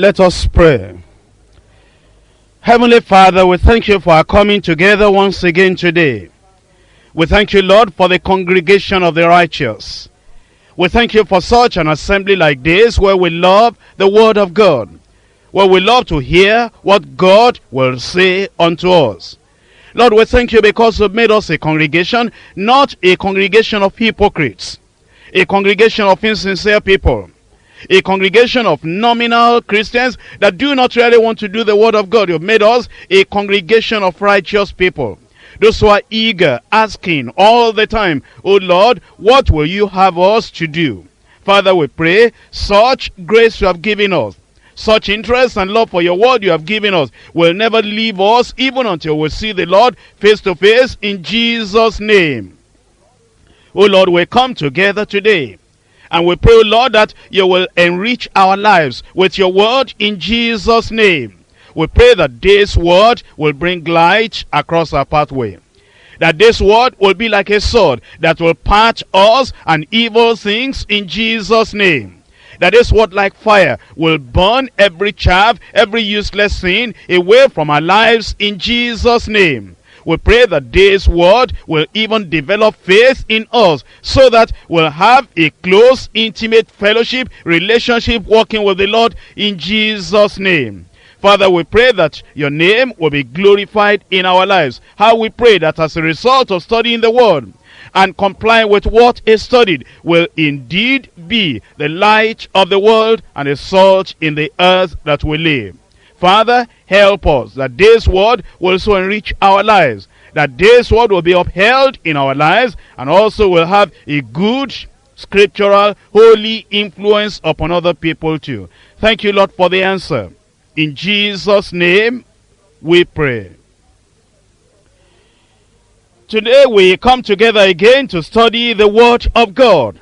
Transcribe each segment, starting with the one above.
Let us pray. Heavenly Father, we thank you for our coming together once again today. We thank you, Lord, for the congregation of the righteous. We thank you for such an assembly like this where we love the word of God, where we love to hear what God will say unto us. Lord, we thank you because you've made us a congregation, not a congregation of hypocrites, a congregation of insincere people, a congregation of nominal Christians that do not really want to do the word of God. You've made us a congregation of righteous people. Those who are eager, asking all the time, Oh Lord, what will you have us to do? Father, we pray, such grace you have given us, such interest and love for your word you have given us will never leave us even until we see the Lord face to face in Jesus' name. Oh Lord, we come together today and we pray, Lord, that you will enrich our lives with your word in Jesus' name. We pray that this word will bring light across our pathway. That this word will be like a sword that will part us and evil things in Jesus' name. That this word like fire will burn every chaff, every useless sin away from our lives in Jesus' name. We pray that this word will even develop faith in us so that we'll have a close, intimate fellowship, relationship working with the Lord in Jesus' name. Father, we pray that your name will be glorified in our lives. How we pray that as a result of studying the word and complying with what is studied will indeed be the light of the world and the salt in the earth that we live. Father, help us that this word will so enrich our lives, that this word will be upheld in our lives and also will have a good scriptural, holy influence upon other people too. Thank you, Lord, for the answer. In Jesus' name we pray. Today we come together again to study the Word of God.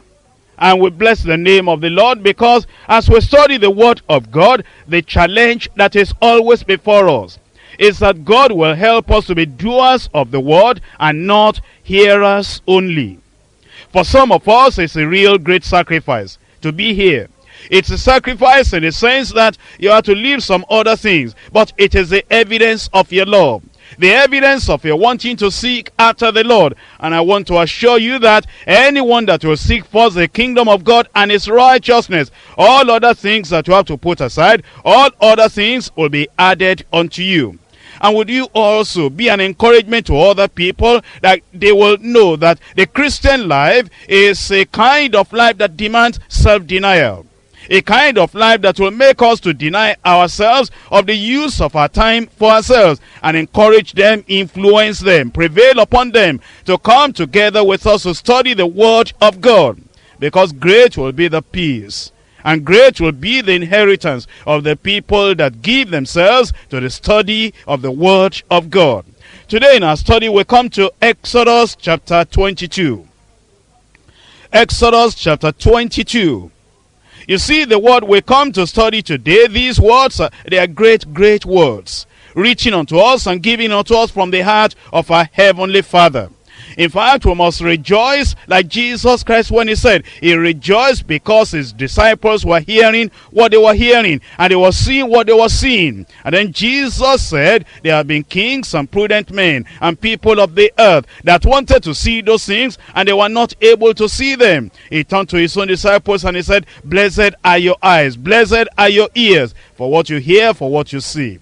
And we bless the name of the Lord because as we study the Word of God, the challenge that is always before us is that God will help us to be doers of the Word and not hearers only. For some of us, it's a real great sacrifice to be here. It's a sacrifice in the sense that you have to leave some other things, but it is the evidence of your love. The evidence of your wanting to seek after the Lord. And I want to assure you that anyone that will seek first the kingdom of God and his righteousness, all other things that you have to put aside, all other things will be added unto you. And would you also be an encouragement to other people that they will know that the Christian life is a kind of life that demands self-denial a kind of life that will make us to deny ourselves of the use of our time for ourselves and encourage them, influence them, prevail upon them to come together with us to study the word of God. Because great will be the peace and great will be the inheritance of the people that give themselves to the study of the word of God. Today in our study we come to Exodus chapter 22. Exodus chapter 22. You see, the word we come to study today, these words, are, they are great, great words, reaching unto us and giving unto us from the heart of our heavenly Father. In fact, we must rejoice like Jesus Christ when he said, he rejoiced because his disciples were hearing what they were hearing and they were seeing what they were seeing. And then Jesus said, there have been kings and prudent men and people of the earth that wanted to see those things and they were not able to see them. He turned to his own disciples and he said, blessed are your eyes, blessed are your ears for what you hear, for what you see.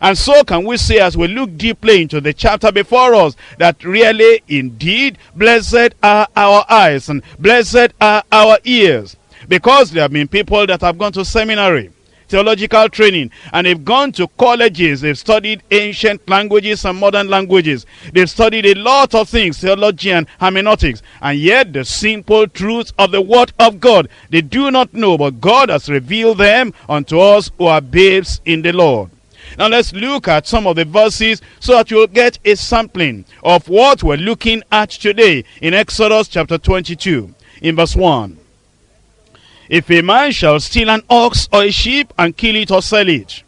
And so can we say as we look deeply into the chapter before us that really indeed blessed are our eyes and blessed are our ears. Because there have been people that have gone to seminary, theological training, and they've gone to colleges, they've studied ancient languages and modern languages. They've studied a lot of things, theology and hermeneutics, and yet the simple truths of the word of God, they do not know, but God has revealed them unto us who are babes in the Lord. Now let's look at some of the verses so that you'll get a sampling of what we're looking at today in Exodus chapter 22 in verse 1. If a man shall steal an ox or a sheep and kill it or sell it,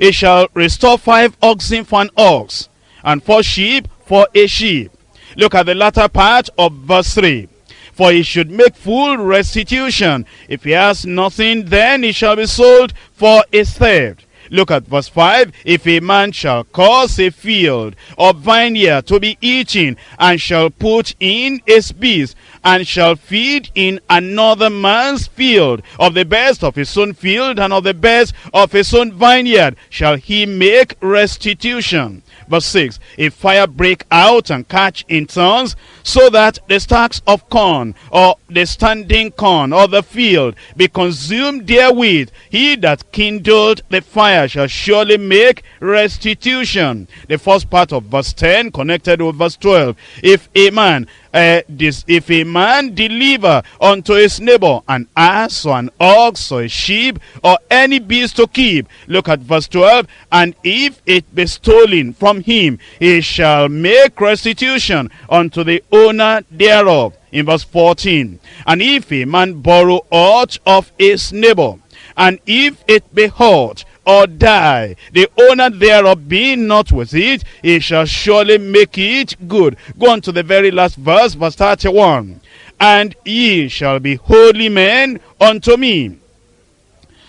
he shall restore five oxen for an ox and four sheep for a sheep. Look at the latter part of verse 3. for he should make full restitution. If he has nothing, then he shall be sold for a theft. Look at verse 5. If a man shall cause a field or vineyard to be eaten, and shall put in his beast, and shall feed in another man's field, of the best of his own field, and of the best of his own vineyard, shall he make restitution. Verse 6, If fire break out and catch in turns, so that the stacks of corn, or the standing corn, or the field, be consumed therewith, he that kindled the fire shall surely make restitution. The first part of verse 10 connected with verse 12. If a man uh, this, if a man deliver unto his neighbor an ass or an ox or a sheep or any beast to keep, look at verse 12, and if it be stolen from him, he shall make restitution unto the owner thereof. In verse 14, and if a man borrow aught of his neighbor, and if it be hurt or die, the owner thereof being not with it, he shall surely make it good. Go on to the very last verse, verse 31. And ye shall be holy men unto me.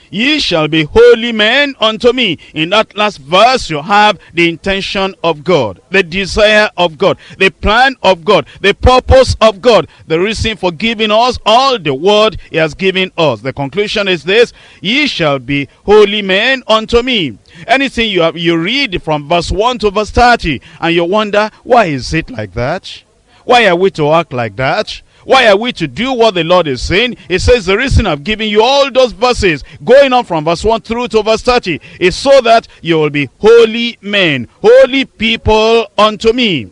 Ye shall be holy men unto me. In that last verse, you have the intention of God, the desire of God, the plan of God, the purpose of God, the reason for giving us all the word he has given us. The conclusion is this, ye shall be holy men unto me. Anything you, have, you read from verse 1 to verse 30, and you wonder, why is it like that? Why are we to act like that? Why are we to do what the Lord is saying? It says the reason I've given you all those verses going on from verse 1 through to verse 30 is so that you will be holy men, holy people unto me.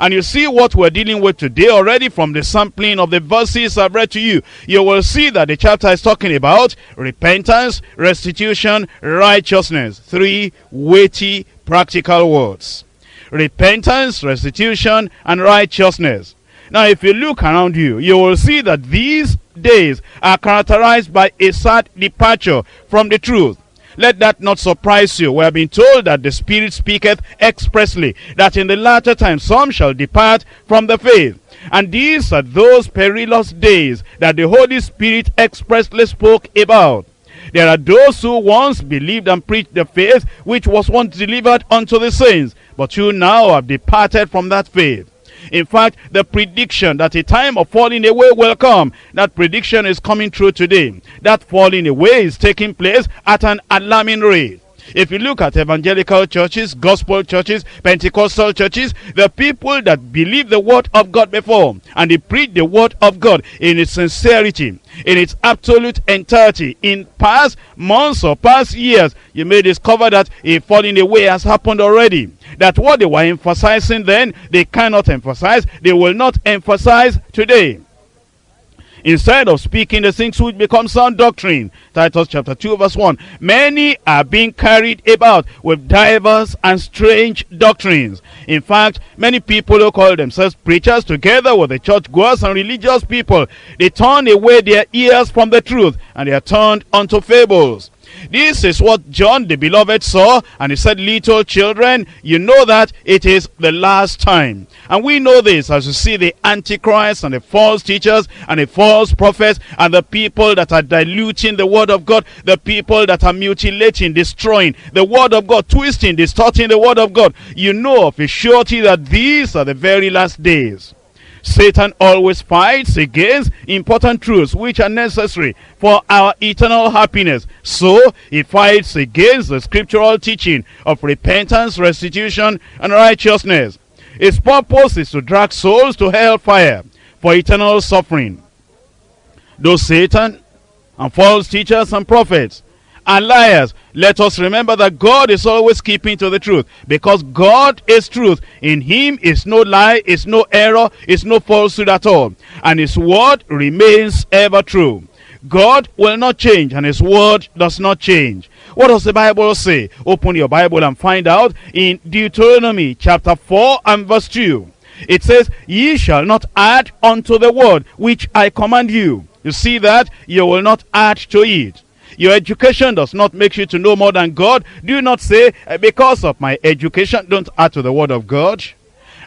And you see what we're dealing with today already from the sampling of the verses I've read to you. You will see that the chapter is talking about repentance, restitution, righteousness. Three weighty practical words. Repentance, restitution, and righteousness. Now, if you look around you, you will see that these days are characterized by a sad departure from the truth. Let that not surprise you. We have been told that the Spirit speaketh expressly, that in the latter time some shall depart from the faith. And these are those perilous days that the Holy Spirit expressly spoke about. There are those who once believed and preached the faith which was once delivered unto the saints, but who now have departed from that faith. In fact, the prediction that a time of falling away will come, that prediction is coming true today. That falling away is taking place at an alarming rate. If you look at evangelical churches, gospel churches, Pentecostal churches, the people that believe the word of God before and they preach the word of God in its sincerity, in its absolute entirety, in past months or past years, you may discover that a falling away has happened already. That what they were emphasizing then, they cannot emphasize, they will not emphasize today instead of speaking the things which become sound doctrine. Titus chapter 2 verse 1. Many are being carried about with diverse and strange doctrines. In fact, many people who call themselves preachers together with the churchgoers and religious people, they turn away their ears from the truth and they are turned unto fables. This is what John the beloved saw and he said, little children, you know that it is the last time. And we know this as you see the antichrist and the false teachers and the false prophets and the people that are diluting the word of God, the people that are mutilating, destroying the word of God, twisting, distorting the word of God. You know of a surety that these are the very last days. Satan always fights against important truths which are necessary for our eternal happiness. So he fights against the scriptural teaching of repentance, restitution, and righteousness. His purpose is to drag souls to hellfire for eternal suffering. Though Satan and false teachers and prophets and liars. Let us remember that God is always keeping to the truth because God is truth. In him is no lie, is no error, is no falsehood at all. And his word remains ever true. God will not change and his word does not change. What does the Bible say? Open your Bible and find out in Deuteronomy chapter 4 and verse 2. It says, Ye shall not add unto the word which I command you. You see that? You will not add to it. Your education does not make you to know more than God. Do not say, eh, because of my education, don't add to the word of God.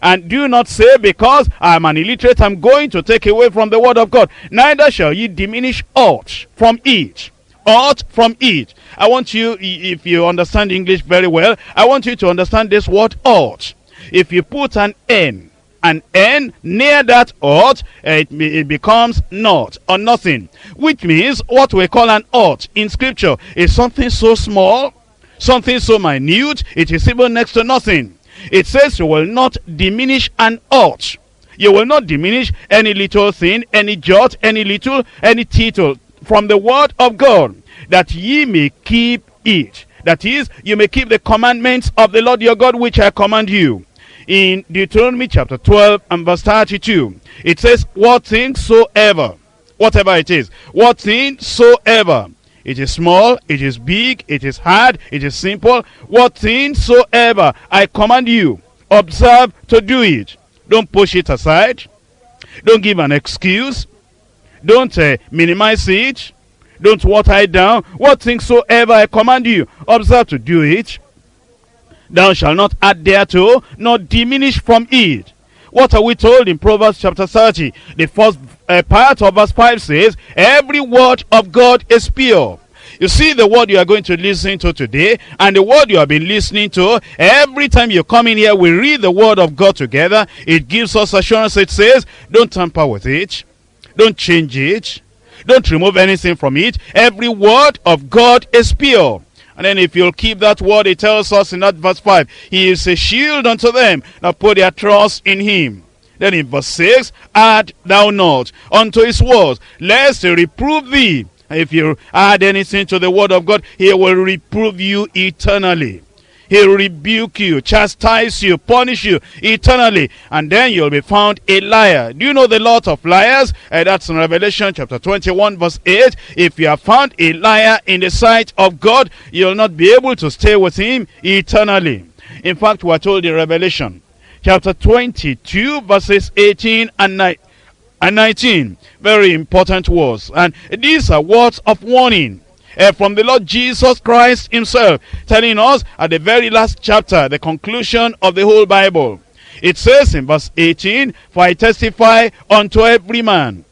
And do not say, because I'm an illiterate, I'm going to take away from the word of God. Neither shall ye diminish aught from it. Aught from it. I want you, if you understand English very well, I want you to understand this word ought. If you put an N, an N near that ought, it, it becomes not or nothing. Which means what we call an ought in scripture is something so small, something so minute, it is even next to nothing. It says you will not diminish an ought. You will not diminish any little thing, any jot, any little, any tittle from the word of God, that ye may keep it. That is, you may keep the commandments of the Lord your God, which I command you. In Deuteronomy chapter 12 and verse 32, it says, What thing soever, whatever it is, what thing soever, it is small, it is big, it is hard, it is simple, what thing soever I command you, observe to do it. Don't push it aside. Don't give an excuse. Don't uh, minimize it. Don't water it down. What things soever I command you, observe to do it. Thou shalt not add thereto, nor diminish from it. What are we told in Proverbs chapter 30? The first uh, part of verse 5 says, Every word of God is pure. You see the word you are going to listen to today and the word you have been listening to. Every time you come in here, we read the word of God together. It gives us assurance. It says, don't tamper with it. Don't change it. Don't remove anything from it. Every word of God is pure. And then if you'll keep that word, it tells us in that verse 5, He is a shield unto them that put their trust in Him. Then in verse 6, Add thou not unto His words, lest He reprove thee. If you add anything to the word of God, He will reprove you eternally. He'll rebuke you, chastise you, punish you eternally. And then you'll be found a liar. Do you know the lot of liars? Uh, that's in Revelation chapter 21 verse 8. If you are found a liar in the sight of God, you'll not be able to stay with him eternally. In fact, we are told in Revelation chapter 22 verses 18 and 19 and 19. Very important words. And these are words of warning uh, from the Lord Jesus Christ himself, telling us at the very last chapter, the conclusion of the whole Bible. It says in verse 18, For I testify unto every man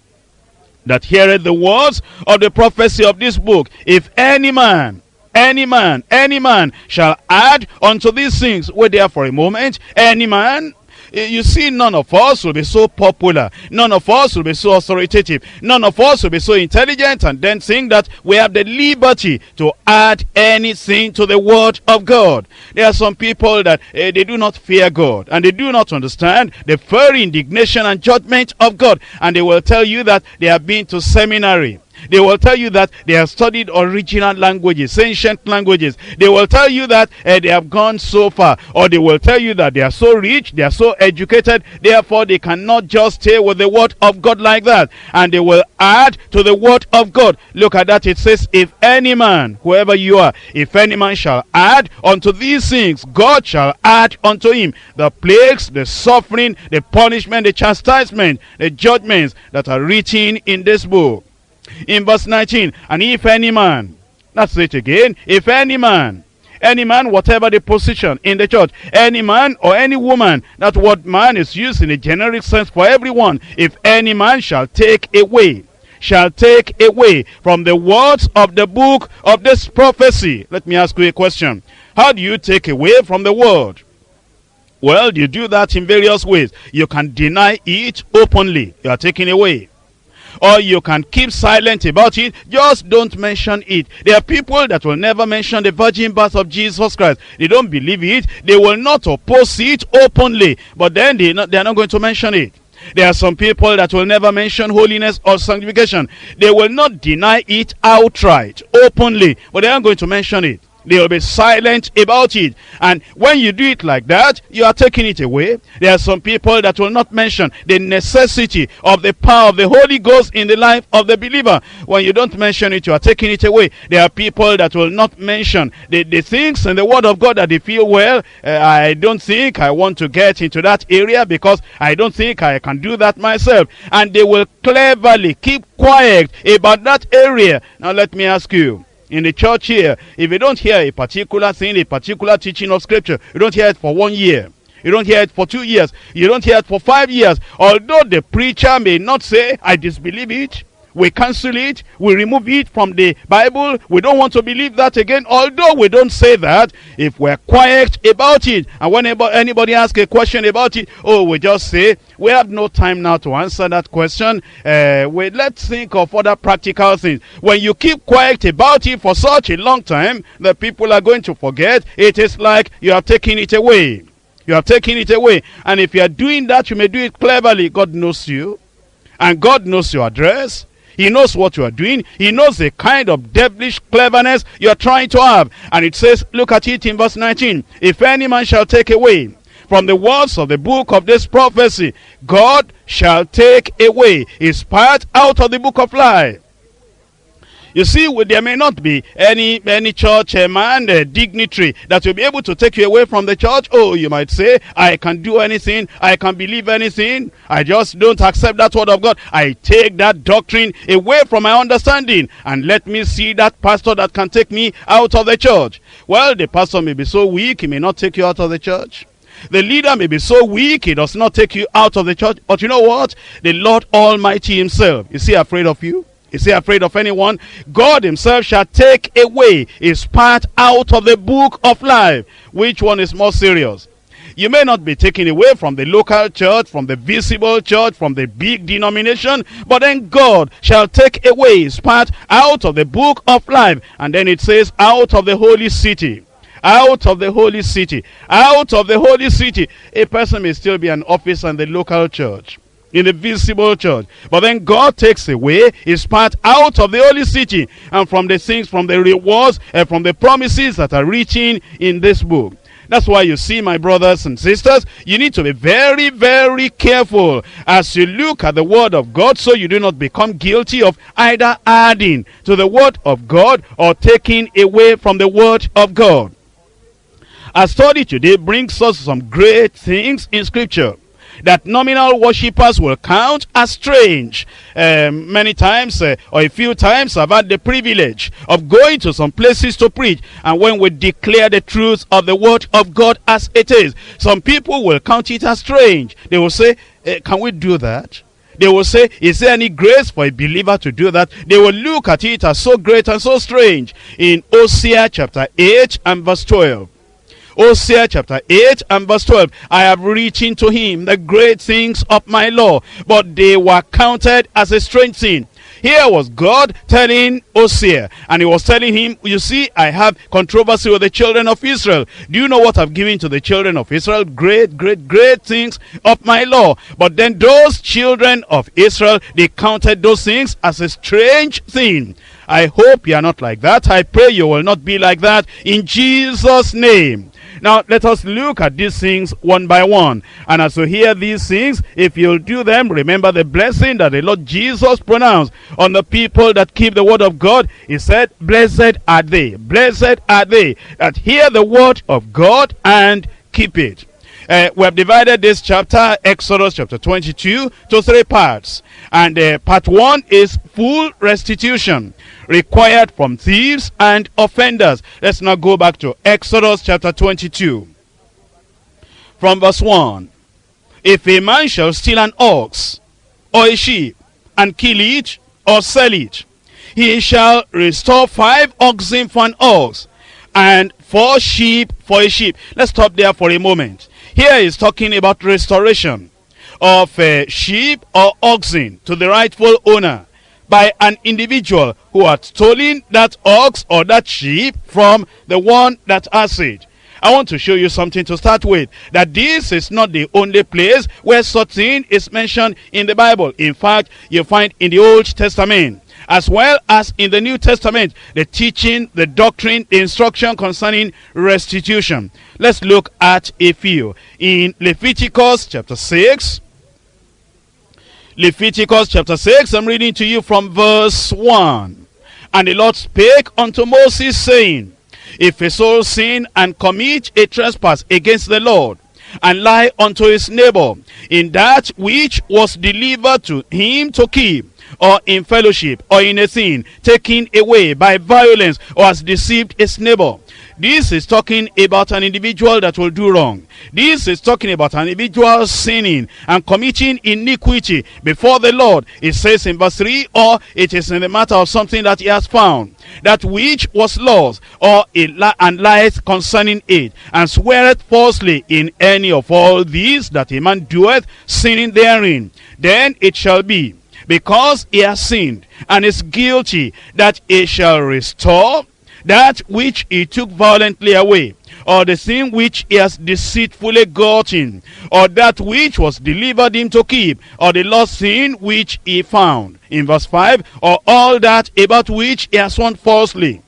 that heareth the words of the prophecy of this book, if any man any man, any man shall add unto these things. Wait there for a moment. Any man, you see, none of us will be so popular. None of us will be so authoritative. None of us will be so intelligent and then think that we have the liberty to add anything to the word of God. There are some people that uh, they do not fear God and they do not understand the very indignation and judgment of God. And they will tell you that they have been to seminary. They will tell you that they have studied original languages, ancient languages. They will tell you that uh, they have gone so far. Or they will tell you that they are so rich, they are so educated, therefore they cannot just stay with the word of God like that. And they will add to the word of God. Look at that. It says, if any man, whoever you are, if any man shall add unto these things, God shall add unto him the plagues, the suffering, the punishment, the chastisement, the judgments that are written in this book in verse 19 and if any man that's it again if any man any man whatever the position in the church any man or any woman that word man is used in a generic sense for everyone if any man shall take away shall take away from the words of the book of this prophecy. Let me ask you a question. How do you take away from the word? Well you do that in various ways. You can deny it openly. You are taking away or you can keep silent about it just don't mention it. There are people that will never mention the virgin birth of jesus christ. They don't believe it. They will not oppose it openly. But then they not, they're not going to mention it. There are some people that will never mention holiness or sanctification. They will not deny it outright openly. But they aren't going to mention it they will be silent about it. And when you do it like that, you are taking it away. There are some people that will not mention the necessity of the power of the Holy Ghost in the life of the believer. When you don't mention it, you are taking it away. There are people that will not mention the, the things in the Word of God that they feel, well, uh, I don't think I want to get into that area because I don't think I can do that myself. And they will cleverly keep quiet about that area. Now let me ask you, in the church here, if you don't hear a particular thing, a particular teaching of scripture, you don't hear it for one year. You don't hear it for two years. You don't hear it for five years. Although the preacher may not say, I disbelieve it, we cancel it, we remove it from the Bible, we don't want to believe that again, although we don't say that, if we're quiet about it, and whenever anybody asks a question about it, oh, we just say, we have no time now to answer that question, uh, we, let's think of other practical things. When you keep quiet about it for such a long time, the people are going to forget, it is like you have taken it away. You have taken it away. And if you are doing that, you may do it cleverly. God knows you. And God knows your address. He knows what you are doing. He knows the kind of devilish cleverness you are trying to have. And it says, look at it in verse 19. If any man shall take away from the words of the book of this prophecy, God shall take away his part out of the book of life. You see, there may not be any any church uh, man, uh, dignitary that will be able to take you away from the church. Oh, you might say, I can do anything, I can believe anything. I just don't accept that word of God. I take that doctrine away from my understanding and let me see that pastor that can take me out of the church. Well, the pastor may be so weak, he may not take you out of the church. The leader may be so weak, he does not take you out of the church. But you know what? The Lord Almighty himself, is he afraid of you? Is he afraid of anyone? God himself shall take away his part out of the book of life. Which one is more serious? You may not be taken away from the local church, from the visible church, from the big denomination, but then God shall take away his part out of the book of life. And then it says, out of the holy city out of the holy city out of the holy city a person may still be an officer in the local church in the visible church. But then God takes away his part out of the holy city and from the things, from the rewards and from the promises that are written in this book. That's why you see, my brothers and sisters, you need to be very, very careful as you look at the word of God so you do not become guilty of either adding to the word of God or taking away from the word of God. Our study today brings us some great things in scripture that nominal worshippers will count as strange. Um, many times uh, or a few times I've had the privilege of going to some places to preach and when we declare the truth of the word of God as it is, some people will count it as strange. They will say, eh, can we do that? They will say, is there any grace for a believer to do that? They will look at it as so great and so strange. In Hosea chapter 8 and verse 12. Hosea chapter 8 and verse 12. I have written to him the great things of my law, but they were counted as a strange thing. Here was God telling Hosea, and he was telling him, you see, I have controversy with the children of Israel. Do you know what I've given to the children of Israel? Great, great, great things of my law. But then those children of Israel, they counted those things as a strange thing. I hope you are not like that. I pray you will not be like that in Jesus' name. Now, let us look at these things one by one. And as you hear these things, if you'll do them, remember the blessing that the Lord Jesus pronounced on the people that keep the word of God. He said, blessed are they, blessed are they that hear the word of God and keep it. Uh, we have divided this chapter, Exodus chapter 22, to three parts. And uh, part one is full restitution required from thieves and offenders. Let's now go back to Exodus chapter 22. From verse 1. If a man shall steal an ox or a sheep and kill it or sell it, he shall restore five oxen for an ox and four sheep for a sheep. Let's stop there for a moment. Here is talking about restoration of a sheep or oxen to the rightful owner by an individual who had stolen that ox or that sheep from the one that has it. I want to show you something to start with. That this is not the only place where such thing is mentioned in the Bible. In fact, you find in the Old Testament as well as in the New Testament, the teaching, the doctrine, the instruction concerning restitution. Let's look at a few. In Leviticus chapter 6, Leviticus chapter 6, I'm reading to you from verse 1. And the Lord spake unto Moses, saying, If a soul sin and commit a trespass against the Lord, and lie unto his neighbor in that which was delivered to him to keep, or in fellowship, or in a sin, taken away by violence, or has deceived his neighbor. This is talking about an individual that will do wrong. This is talking about an individual sinning and committing iniquity before the Lord. It says in verse 3, or it is in the matter of something that he has found, that which was lost, or it and lies concerning it, and sweareth falsely in any of all these that a man doeth, sinning therein. Then it shall be, because he has sinned, and is guilty, that he shall restore that which he took violently away, or the thing which he has deceitfully gotten, or that which was delivered him to keep, or the lost thing which he found. In verse 5, or all that about which he has sworn falsely.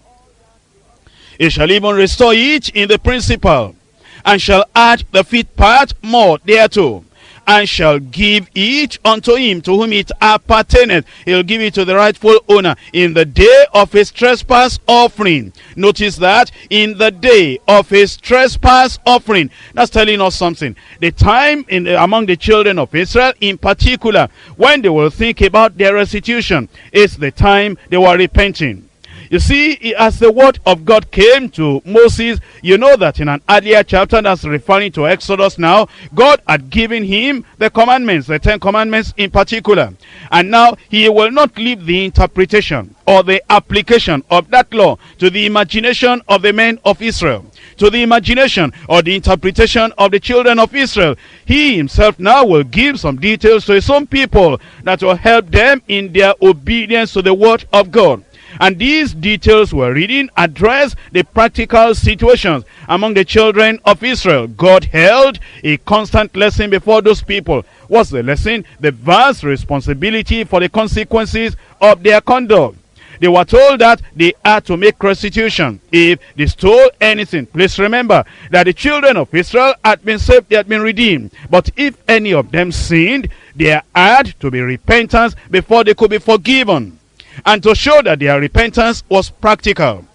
He shall even restore it in the principal, and shall add the fifth part more thereto and shall give each unto him to whom it appertaineth. He'll give it to the rightful owner in the day of his trespass offering. Notice that in the day of his trespass offering. That's telling us something. The time in the, among the children of Israel in particular when they will think about their restitution is the time they were repenting. You see, as the word of God came to Moses, you know that in an earlier chapter that's referring to Exodus now, God had given him the commandments, the Ten Commandments in particular. And now he will not leave the interpretation or the application of that law to the imagination of the men of Israel to the imagination or the interpretation of the children of Israel. He himself now will give some details to his own people that will help them in their obedience to the word of God. And these details we're reading address the practical situations among the children of Israel. God held a constant lesson before those people. What's the lesson? The vast responsibility for the consequences of their conduct. They were told that they had to make restitution if they stole anything. Please remember that the children of Israel had been saved, they had been redeemed. But if any of them sinned, there had to be repentance before they could be forgiven and to show that their repentance was practical,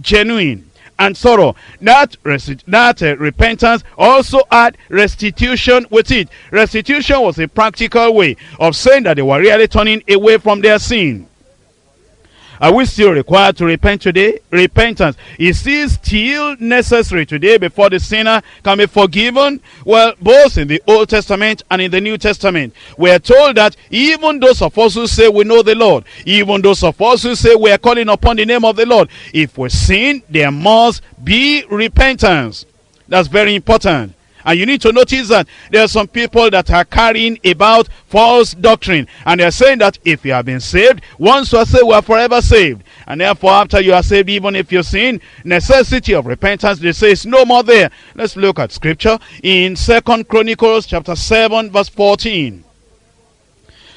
genuine, and thorough. That, that uh, repentance also had restitution with it. Restitution was a practical way of saying that they were really turning away from their sin. Are we still required to repent today? Repentance. Is it still necessary today before the sinner can be forgiven? Well, both in the Old Testament and in the New Testament, we are told that even those of us who say we know the Lord, even those of us who say we are calling upon the name of the Lord, if we sin, there must be repentance. That's very important. And you need to notice that there are some people that are carrying about false doctrine. And they're saying that if you have been saved, once you are saved, we are forever saved. And therefore, after you are saved, even if you sin, necessity of repentance, they say is no more there. Let's look at scripture in Second Chronicles chapter 7 verse 14.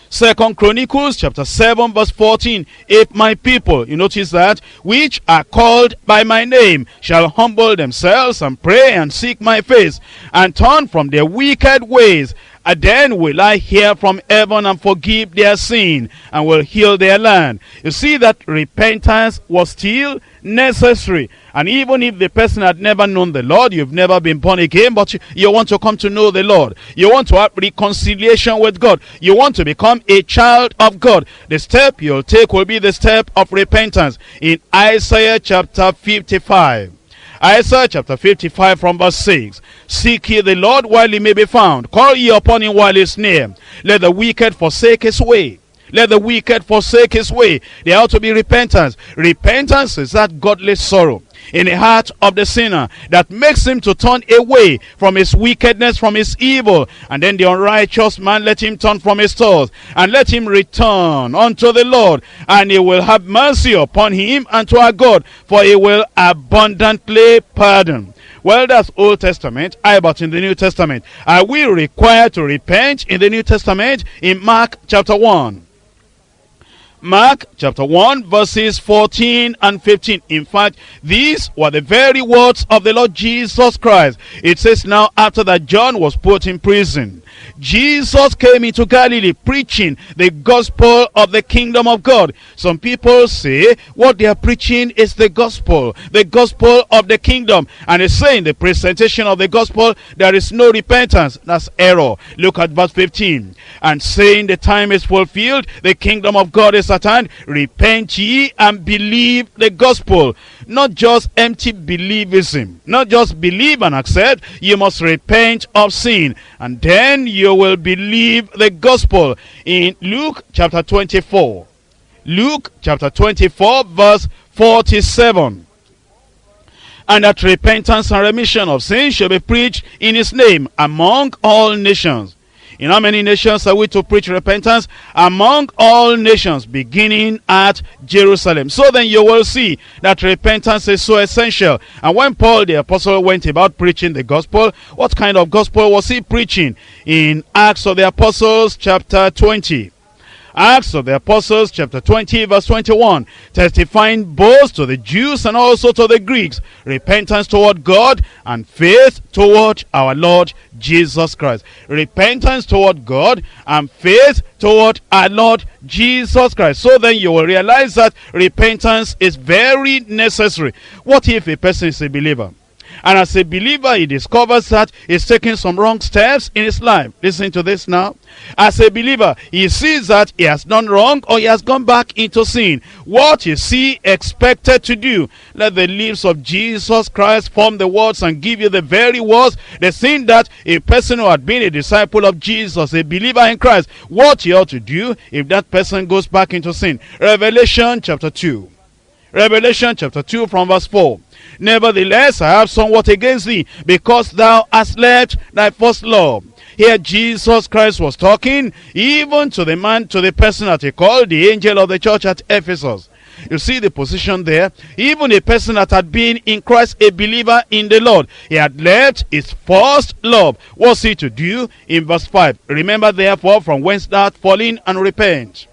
Second Chronicles chapter 7 verse 14. If my people, you notice that, which are called by my name, shall humble themselves and pray and seek my face and turn from their wicked ways, and then will I hear from heaven and forgive their sin and will heal their land. You see that repentance was still necessary. And even if the person had never known the Lord, you've never been born again, but you, you want to come to know the Lord. You want to have reconciliation with God. You want to become a child of God. The step you'll take will be the step of repentance. In Isaiah chapter 55. Isaiah chapter 55 from verse 6. Seek ye the Lord while he may be found. Call ye upon him while he is near. Let the wicked forsake his way. Let the wicked forsake his way. There ought to be repentance. Repentance is that godly sorrow in the heart of the sinner that makes him to turn away from his wickedness, from his evil. And then the unrighteous man, let him turn from his thoughts and let him return unto the Lord. And he will have mercy upon him and to our God, for he will abundantly pardon. Well, that's Old Testament. I but in the New Testament. Are we required to repent in the New Testament? In Mark chapter 1. Mark chapter 1 verses 14 and 15. In fact, these were the very words of the Lord Jesus Christ. It says now after that John was put in prison, Jesus came into Galilee preaching the gospel of the kingdom of God. Some people say what they are preaching is the gospel, the gospel of the kingdom. And they say in the presentation of the gospel, there is no repentance. That's error. Look at verse 15. And saying the time is fulfilled, the kingdom of God is at hand, repent ye and believe the gospel. Not just empty believism, not just believe and accept, you must repent of sin, and then you will believe the gospel. In Luke chapter 24, Luke chapter 24 verse 47 and that repentance and remission of sins shall be preached in his name among all nations. In how many nations are we to preach repentance? Among all nations, beginning at Jerusalem. So then you will see that repentance is so essential. And when Paul the apostle went about preaching the gospel, what kind of gospel was he preaching? In Acts of the Apostles chapter 20. Acts of the Apostles chapter 20 verse 21 testifying both to the Jews and also to the Greeks repentance toward God and faith toward our Lord Jesus Christ. Repentance toward God and faith toward our Lord Jesus Christ. So then you will realize that repentance is very necessary. What if a person is a believer and as a believer, he discovers that he's taking some wrong steps in his life. Listen to this now. As a believer, he sees that he has done wrong or he has gone back into sin. What is he expected to do? Let the lips of Jesus Christ form the words and give you the very words. The thing that a person who had been a disciple of Jesus, a believer in Christ, what he ought to do if that person goes back into sin. Revelation chapter 2. Revelation chapter 2 from verse 4. Nevertheless, I have somewhat against thee, because thou hast left thy first love. Here Jesus Christ was talking even to the man, to the person that he called the angel of the church at Ephesus. You see the position there. Even a person that had been in Christ, a believer in the Lord, he had left his first love. What's he to do? In verse 5, remember therefore from whence thou art fallen and repent.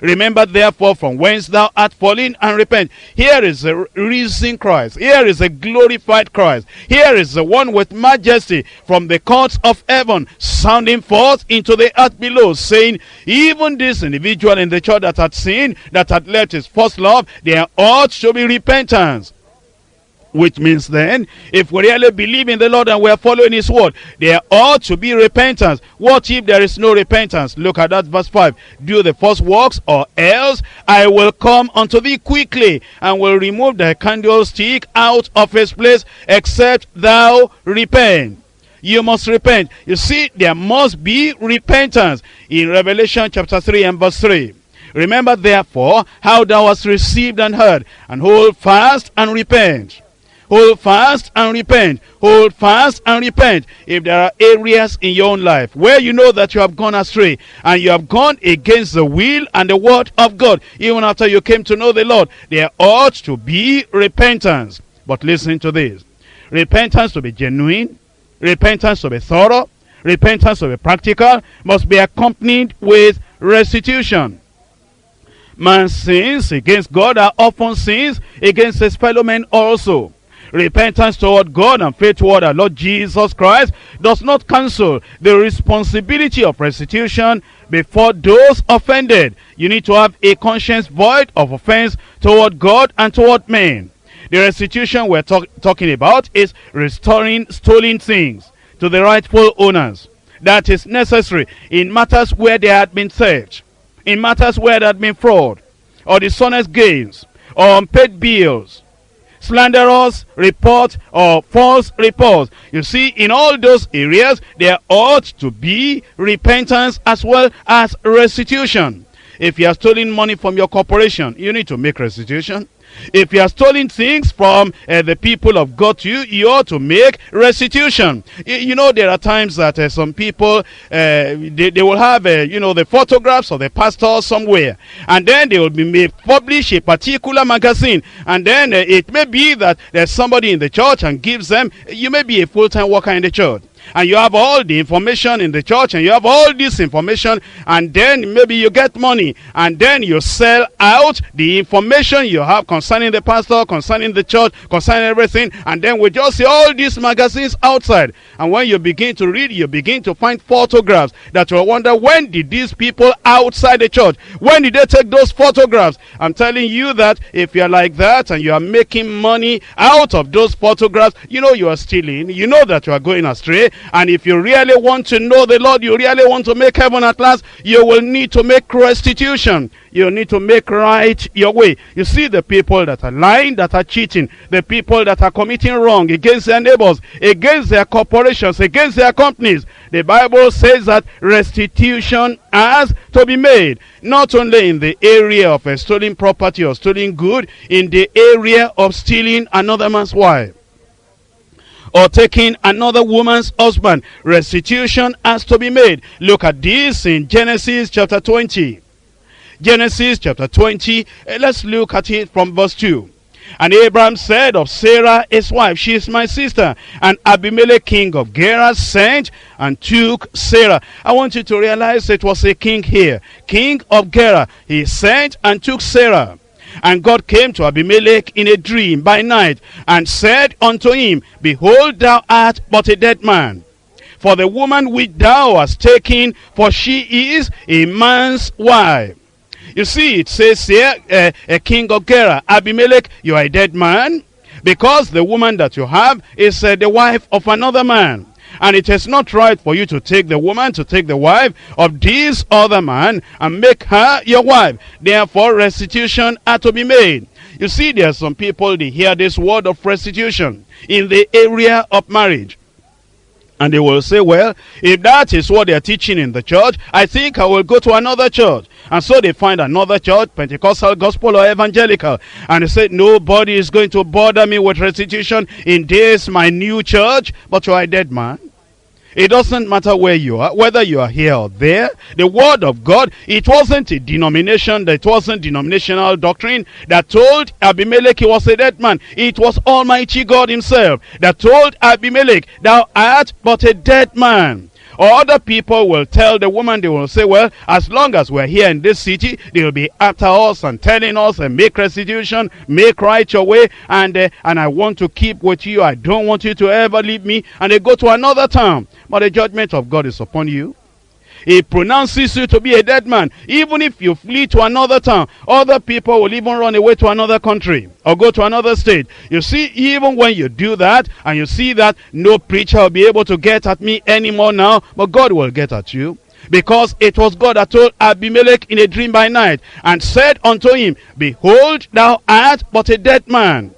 Remember therefore from whence thou art fallen and repent. Here is a risen Christ. Here is a glorified Christ. Here is the one with majesty from the courts of heaven sounding forth into the earth below saying, even this individual in the church that had sinned, that had left his first love, there ought to be repentance. Which means then, if we really believe in the Lord and we are following his word, there ought to be repentance. What if there is no repentance? Look at that verse 5. Do the first works or else I will come unto thee quickly and will remove the candlestick out of his place except thou repent. You must repent. You see, there must be repentance. In Revelation chapter 3 and verse 3. Remember therefore how thou hast received and heard, and hold fast and repent. Hold fast and repent. Hold fast and repent. If there are areas in your own life where you know that you have gone astray and you have gone against the will and the word of God, even after you came to know the Lord, there ought to be repentance. But listen to this. Repentance to be genuine, repentance to be thorough, repentance to be practical, must be accompanied with restitution. Man's sins against God are often sins against his fellow men also. Repentance toward God and faith toward our Lord Jesus Christ does not cancel the responsibility of restitution before those offended. You need to have a conscience void of offense toward God and toward men. The restitution we're talk talking about is restoring stolen things to the rightful owners. That is necessary in matters where there had been theft, in matters where there had been fraud, or dishonest gains, or unpaid bills, slanderous report or false reports. You see, in all those areas, there ought to be repentance as well as restitution. If you are stealing money from your corporation, you need to make restitution. If you are stealing things from uh, the people of God to you, you ought to make restitution. You, you know, there are times that uh, some people, uh, they, they will have, uh, you know, the photographs of the pastor somewhere. And then they will be publish a particular magazine. And then uh, it may be that there's somebody in the church and gives them, you may be a full-time worker in the church and you have all the information in the church and you have all this information and then maybe you get money and then you sell out the information you have concerning the pastor, concerning the church, concerning everything and then we just see all these magazines outside. And when you begin to read you begin to find photographs that you wonder when did these people outside the church, when did they take those photographs? I'm telling you that if you're like that and you are making money out of those photographs, you know you are stealing, you know that you are going astray And if you really want to know the Lord, you really want to make heaven at last, you will need to make restitution. You need to make right your way. You see the people that are lying, that are cheating, the people that are committing wrong against their neighbors, against their corporations, against their companies. The Bible says that restitution has to be made, not only in the area of a stolen property or stolen good, in the area of stealing another man's wife or taking another woman's husband. Restitution has to be made. Look at this in Genesis chapter 20. Genesis chapter 20. Eh, let's look at it from verse 2. And Abraham said of Sarah his wife, She is my sister. And Abimelech king of Gerar sent and took Sarah. I want you to realize it was a king here. King of Gerar. He sent and took Sarah. And God came to Abimelech in a dream by night and said unto him, Behold, thou art but a dead man. For the woman which thou hast taken, for she is a man's wife. You see, it says here, uh, a king of Gerar, Abimelech, you are a dead man, because the woman that you have is uh, the wife of another man. And it is not right for you to take the woman, to take the wife of this other man and make her your wife. Therefore, restitution are to be made. You see, there are some people, they hear this word of restitution in the area of marriage. And they will say, well, if that is what they're teaching in the church, I think I will go to another church. And so they find another church, Pentecostal, Gospel, or Evangelical. And they say, nobody is going to bother me with restitution in this, my new church. But you are a dead man. It doesn't matter where you are, whether you are here or there. The word of God, it wasn't a denomination, it wasn't denominational doctrine that told Abimelech he was a dead man. It was Almighty God himself that told Abimelech, thou art but a dead man. Or other people will tell the woman, they will say, well, as long as we're here in this city, they'll be after us and telling us and make restitution, make right your way, and, uh, and I want to keep with you. I don't want you to ever leave me. And they go to another town. But the judgment of God is upon you. He pronounces you to be a dead man. Even if you flee to another town, other people will even run away to another country or go to another state. You see, even when you do that and you see that no preacher will be able to get at me anymore now, but God will get at you. Because it was God that told Abimelech in a dream by night and said unto him, Behold, thou art but a dead man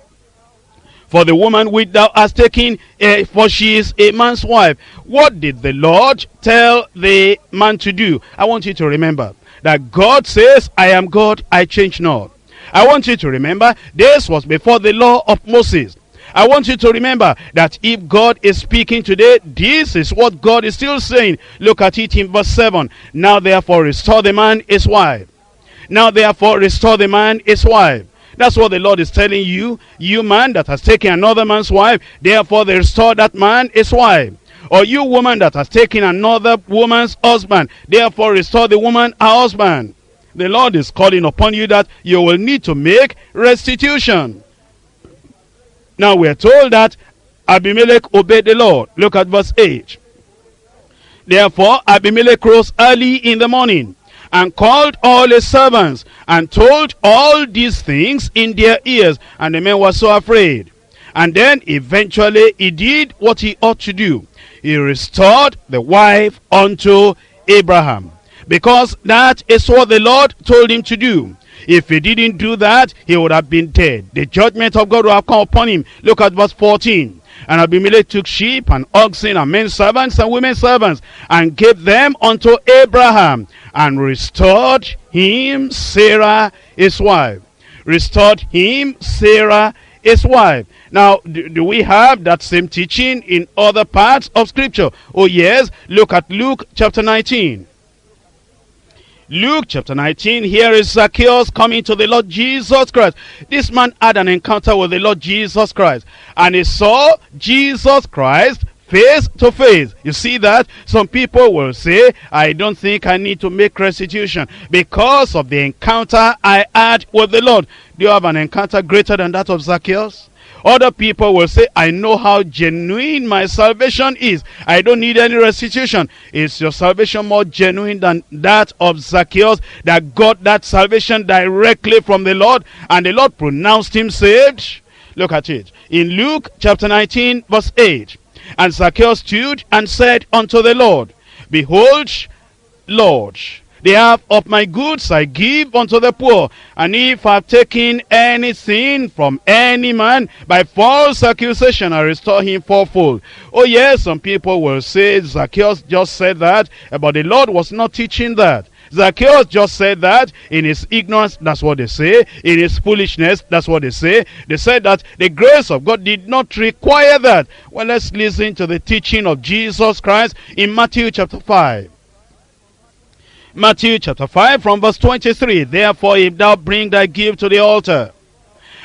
for the woman which thou hast taken, uh, for she is a man's wife. What did the Lord tell the man to do? I want you to remember that God says, I am God, I change not. I want you to remember, this was before the law of Moses. I want you to remember that if God is speaking today, this is what God is still saying. Look at it in verse 7. Now therefore restore the man his wife. Now therefore restore the man his wife. That's what the Lord is telling you. You man that has taken another man's wife, therefore they restore that man his wife. Or you woman that has taken another woman's husband, therefore restore the woman her husband. The Lord is calling upon you that you will need to make restitution. Now we are told that Abimelech obeyed the Lord. Look at verse 8. Therefore Abimelech rose early in the morning and called all his servants and told all these things in their ears. And the men were so afraid. And then eventually he did what he ought to do. He restored the wife unto Abraham. Because that is what the Lord told him to do. If he didn't do that, he would have been dead. The judgment of God would have come upon him. Look at verse 14. And Abimelech took sheep and oxen and men servants and women servants and gave them unto Abraham and restored him Sarah his wife. Restored him Sarah his wife. Now, do, do, we have that same teaching in other parts of scripture? Oh yes, look at Luke chapter 19. Luke chapter 19, here is Zacchaeus coming to the Lord Jesus Christ. This man had an encounter with the Lord Jesus Christ. And he saw Jesus Christ face to face. You see that? Some people will say, I don't think I need to make restitution because of the encounter I had with the Lord. Do you have an encounter greater than that of Zacchaeus? Other people will say, I know how genuine my salvation is. I don't need any restitution. Is your salvation more genuine than that of Zacchaeus that got that salvation directly from the Lord and the Lord pronounced him saved? Look at it. In Luke chapter 19 verse 8. And Zacchaeus stood and said unto the Lord, Behold, Lord, the half of my goods I give unto the poor. And if I have taken anything from any man by false accusation, I restore him fourfold. Oh yes, some people will say Zacchaeus just said that, but the Lord was not teaching that. Zacchaeus just said that in his ignorance, that's what they say. In his foolishness, that's what they say. They said that the grace of God did not require that. Well, let's listen to the teaching of Jesus Christ in Matthew chapter 5. Matthew chapter 5 from verse 23. Therefore, if thou bring thy gift to the altar,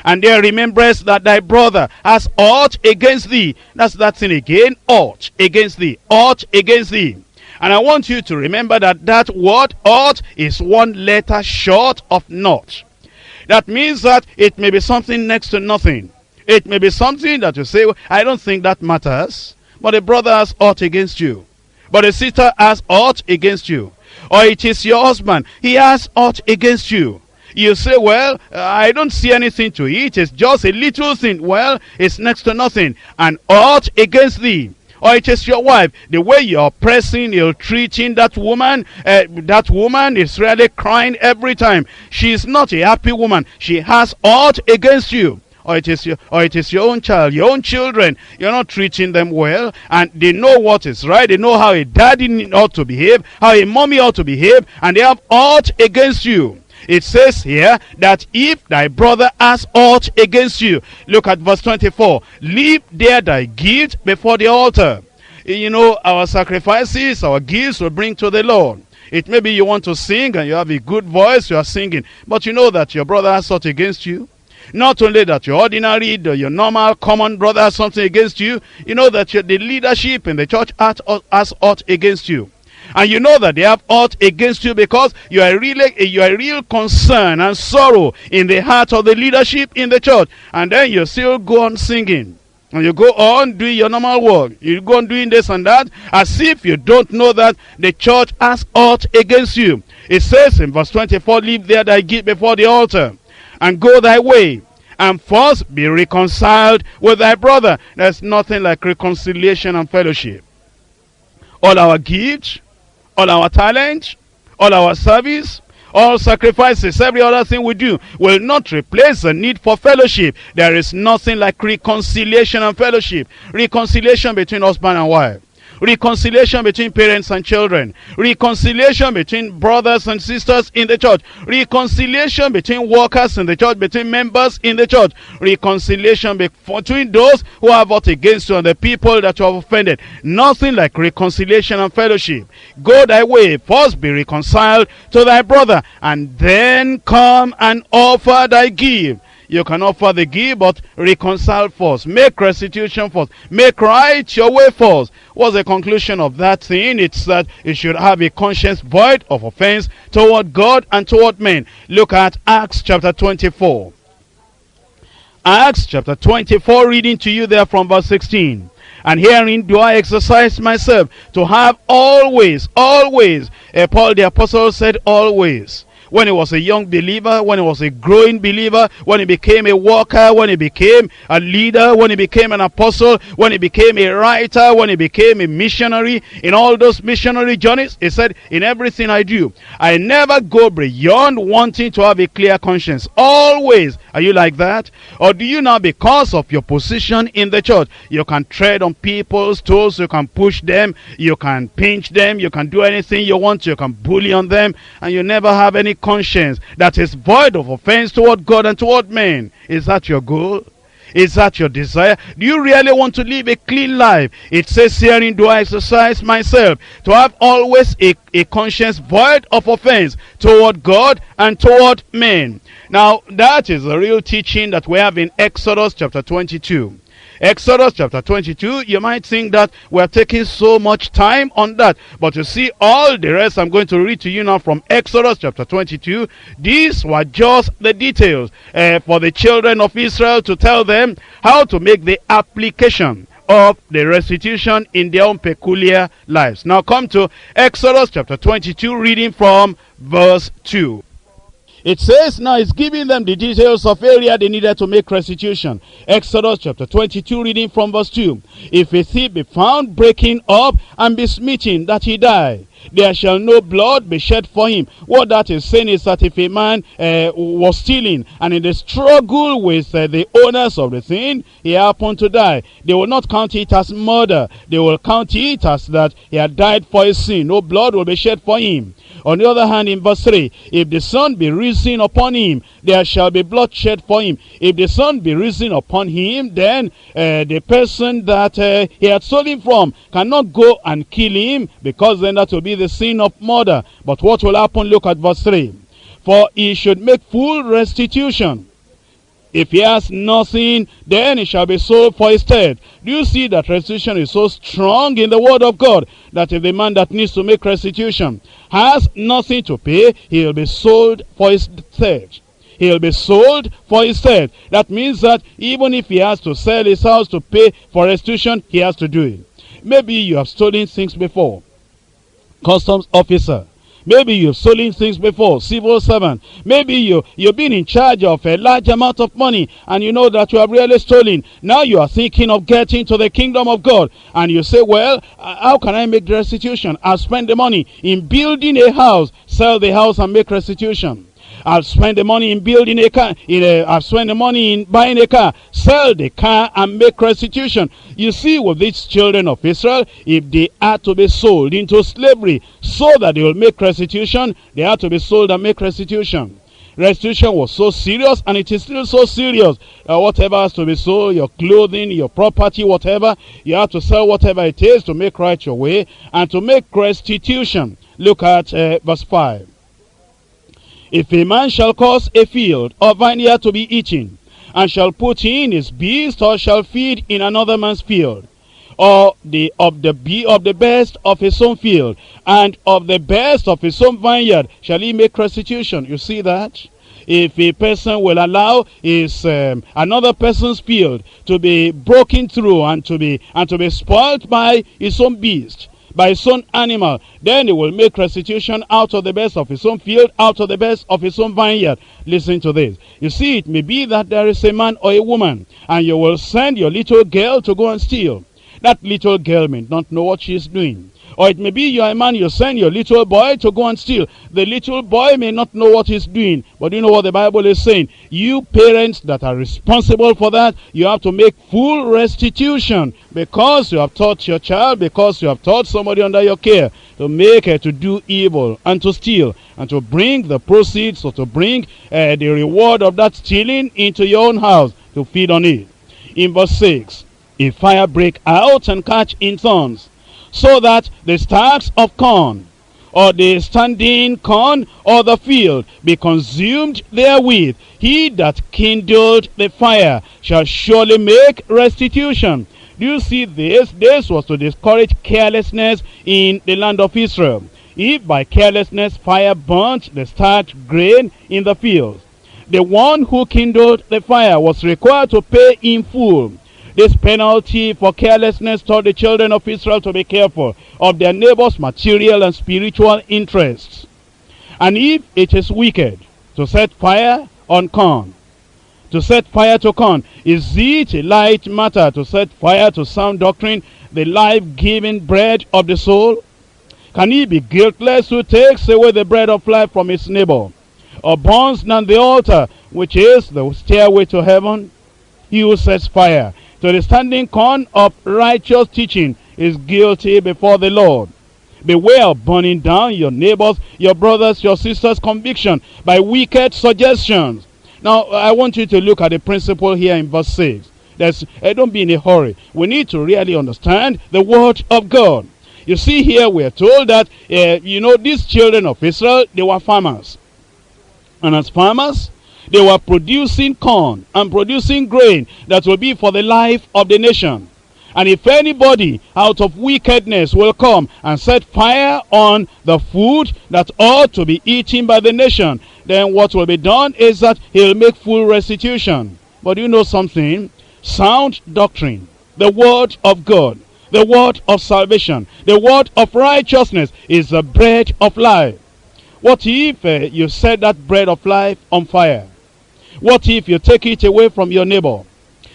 and there rememberest that thy brother has aught against thee. That's that thing again. Aught against thee. Aught against thee. And I want you to remember that that word ought is one letter short of not. That means that it may be something next to nothing. It may be something that you say, well, I don't think that matters. But a brother has ought against you. But a sister has ought against you. Or it is your husband. He has ought against you. You say, well, I don't see anything to it. It's just a little thing. Well, it's next to nothing. And ought against thee or it is your wife the way you're pressing you're treating that woman uh, that woman is really crying every time she's not a happy woman she has ought against you or it is your or it is your own child your own children you're not treating them well and they know what is right they know how a daddy ought to behave how a mommy ought to behave and they have ought against you it says here that if thy brother has aught against you, look at verse 24, leave there thy gift before the altar. You know, our sacrifices, our gifts will bring to the Lord. It may be you want to sing and you have a good voice, you are singing, but you know that your brother has aught against you. Not only that your ordinary, your normal, common brother has something against you, you know that the leadership in the church has aught against you. And you know that they have aught against you because you are really you are real concern and sorrow in the heart of the leadership in the church. And then you still go on singing. And you go on doing your normal work. You go on doing this and that as if you don't know that the church has aught against you. It says in verse 24 leave there thy gift before the altar and go thy way and first be reconciled with thy brother there's nothing like reconciliation and fellowship all our gifts all our talent, all our service, all sacrifices, every other thing we do will not replace the need for fellowship. There is nothing like reconciliation and fellowship. Reconciliation between husband and wife reconciliation between parents and children, reconciliation between brothers and sisters in the church, reconciliation between workers in the church, between members in the church, reconciliation between those who have fought against you and the people that you have offended. Nothing like reconciliation and fellowship. Go thy way, first be reconciled to thy brother, and then come and offer thy gift you can offer the gift, but reconcile first. Make restitution first. Make right your way first. What's the conclusion of that thing? It's that you should have a conscience void of offense toward God and toward men. Look at Acts chapter 24. Acts chapter 24, reading to you there from verse 16. And herein do I exercise myself to have always, always. Uh, Paul the apostle said always when he was a young believer, when he was a growing believer, when he became a worker, when he became a leader, when he became an apostle, when he became a writer, when he became a missionary, in all those missionary journeys, he said, in everything I do, I never go beyond wanting to have a clear conscience. Always. Are you like that? Or do you now, because of your position in the church, you can tread on people's toes, you can push them, you can pinch them, you can do anything you want, you can bully on them, and you never have any conscience that is void of offense toward God and toward men. Is that your goal? Is that your desire? Do you really want to live a clean life? It says herein, do I exercise myself to have always a, a conscience void of offense toward God and toward men. Now, that is the real teaching that we have in Exodus chapter 22. Exodus chapter 22, you might think that we're taking so much time on that. But you see, all the rest I'm going to read to you now from Exodus chapter 22. These were just the details uh, for the children of Israel to tell them how to make the application of the restitution in their own peculiar lives. Now come to Exodus chapter 22, reading from verse 2. It says now it's giving them the details of area they needed to make restitution. Exodus chapter 22 reading from verse 2. If a thief be found breaking up and be smitten that he die, there shall no blood be shed for him. What that is saying is that if a man uh, was stealing and in the struggle with uh, the owners of the thing, he happened to die, they will not count it as murder. They will count it as that he had died for his sin. No blood will be shed for him. On the other hand, in verse 3, if the sun be risen upon him, there shall be bloodshed for him. If the sun be risen upon him, then uh, the person that uh, he had stolen from cannot go and kill him, because then that will be the sin of murder. But what will happen? Look at verse 3. For he should make full restitution. If he has nothing, then he shall be sold for his stead. Do you see that restitution is so strong in the word of God that if the man that needs to make restitution has nothing to pay, he'll be sold for his stead. He'll be sold for his stead. That means that even if he has to sell his house to pay for restitution, he has to do it. Maybe you have stolen things before. Customs officer Maybe you've stolen things before, civil servant. Maybe you, you've been in charge of a large amount of money and you know that you have really stolen. Now you are thinking of getting to the kingdom of God. And you say, well, uh, how can I make restitution? I'll spend the money in building a house, sell the house and make restitution. I'll spend the money in building a car. In a, I'll spend the money in buying a car. Sell the car and make restitution. You see, with these children of Israel, if they are to be sold into slavery so that they will make restitution, they are to be sold and make restitution. Restitution was so serious and it is still so serious. Uh, whatever has to be sold, your clothing, your property, whatever, you have to sell whatever it is to make right your way and to make restitution. Look at uh, verse 5. If a man shall cause a field or vineyard to be eaten, and shall put in his beast, or shall feed in another man's field, or the of the be of the best of his own field, and of the best of his own vineyard, shall he make restitution. You see that? If a person will allow his um, another person's field to be broken through and to be and to be spoiled by his own beast, by his own animal, then he will make restitution out of the best of his own field, out of the best of his own vineyard. Listen to this. You see, it may be that there is a man or a woman, and you will send your little girl to go and steal. That little girl may not know what she is doing. Or it may be you are a man, you send your little boy to go and steal. The little boy may not know what he's doing. But you know what the Bible is saying? You parents that are responsible for that, you have to make full restitution. Because you have taught your child, because you have taught somebody under your care to make it to do evil and to steal and to bring the proceeds or to bring uh, the reward of that stealing into your own house to feed on it. In verse 6, if fire break out and catch in thorns, so that the stacks of corn or the standing corn or the field be consumed therewith, he that kindled the fire shall surely make restitution. Do you see this? This was to discourage carelessness in the land of Israel. If by carelessness fire burnt the stacked grain in the fields, the one who kindled the fire was required to pay in full this penalty for carelessness taught the children of Israel to be careful of their neighbor's material and spiritual interests. And if it is wicked to set fire on corn, to set fire to corn, is it a light matter to set fire to sound doctrine, the life-giving bread of the soul? Can he be guiltless who takes away the bread of life from his neighbor, or burns down the altar, which is the stairway to heaven? He who sets fire to the standing corn of righteous teaching is guilty before the Lord. Beware of burning down your neighbors, your brothers, your sisters' conviction by wicked suggestions. Now, I want you to look at the principle here in verse 6. There's, uh, don't be in a hurry. We need to really understand the word of God. You see here, we're told that, uh, you know, these children of Israel, they were farmers. And as farmers, they were producing corn and producing grain that will be for the life of the nation. And if anybody out of wickedness will come and set fire on the food that ought to be eaten by the nation, then what will be done is that he'll make full restitution. But you know something? Sound doctrine, the word of God, the word of salvation, the word of righteousness is the bread of life. What if uh, you set that bread of life on fire? What if you take it away from your neighbor?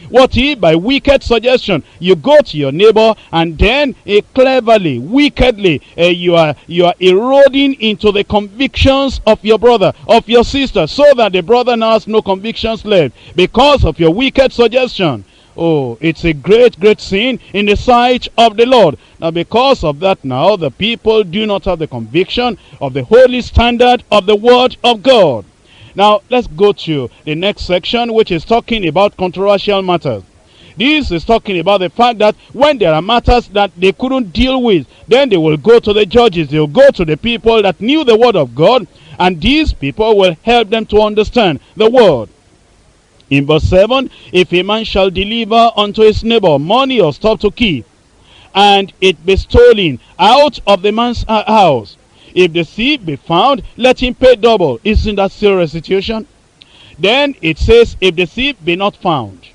What if by wicked suggestion you go to your neighbor and then uh, cleverly, wickedly, uh, you are you are eroding into the convictions of your brother, of your sister, so that the brother now has no convictions left because of your wicked suggestion. Oh, it's a great, great sin in the sight of the Lord. Now, because of that now, the people do not have the conviction of the holy standard of the word of God. Now, let's go to the next section, which is talking about controversial matters. This is talking about the fact that when there are matters that they couldn't deal with, then they will go to the judges. They'll go to the people that knew the word of God, and these people will help them to understand the word. In verse 7, if a man shall deliver unto his neighbor money or stuff to keep, and it be stolen out of the man's house, if the thief be found, let him pay double. Isn't that still restitution? Then it says, if the thief be not found,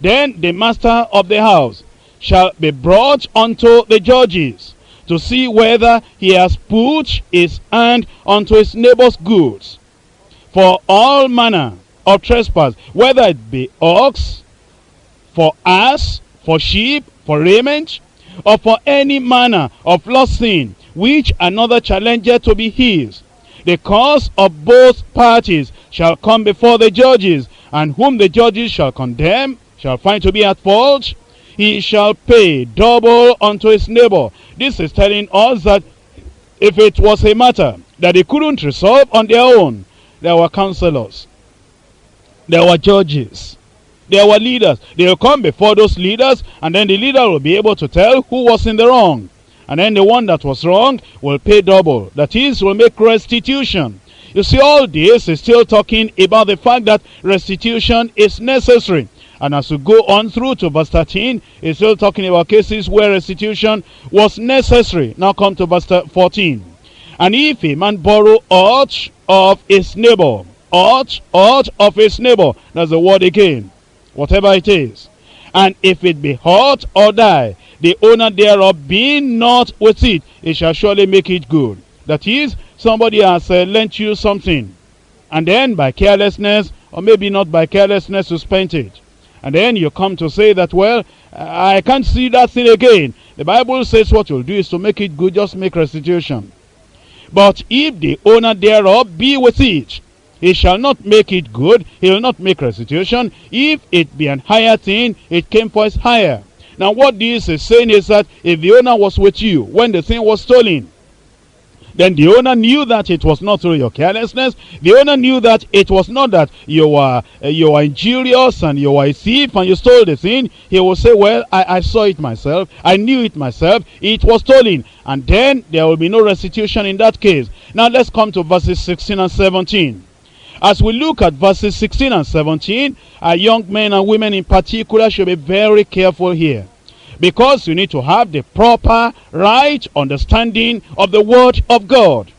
then the master of the house shall be brought unto the judges to see whether he has put his hand unto his neighbor's goods. For all manner of trespass, whether it be ox, for ass, for sheep, for raiment, or for any manner of lost sin, which another challenger to be his. The cause of both parties shall come before the judges, and whom the judges shall condemn, shall find to be at fault, he shall pay double unto his neighbor. This is telling us that if it was a matter that they couldn't resolve on their own, there were counselors, there were judges, there were leaders. They will come before those leaders, and then the leader will be able to tell who was in the wrong. And then the one that was wrong will pay double. That is, will make restitution. You see, all this is still talking about the fact that restitution is necessary. And as we go on through to verse 13, it's still talking about cases where restitution was necessary. Now come to verse 14. And if a man borrow aught of his neighbor, aught, aught of his neighbor, that's the word again, whatever it is. And if it be hurt or die, the owner thereof being not with it, it shall surely make it good. That is, somebody has uh, lent you something, and then by carelessness, or maybe not by carelessness, you spent it. And then you come to say that, well, I can't see that thing again. The Bible says what you'll do is to make it good, just make restitution. But if the owner thereof be with it, he shall not make it good, he will not make restitution. If it be an higher thing, it came for his hire. Now what this is saying is that if the owner was with you when the thing was stolen, then the owner knew that it was not through your carelessness. The owner knew that it was not that you were uh, you were injurious and you were a thief and you stole the thing. He will say, well, I, I saw it myself. I knew it myself. It was stolen. And then there will be no restitution in that case. Now let's come to verses 16 and 17. As we look at verses 16 and 17, our young men and women in particular should be very careful here. Because you need to have the proper, right understanding of the Word of God.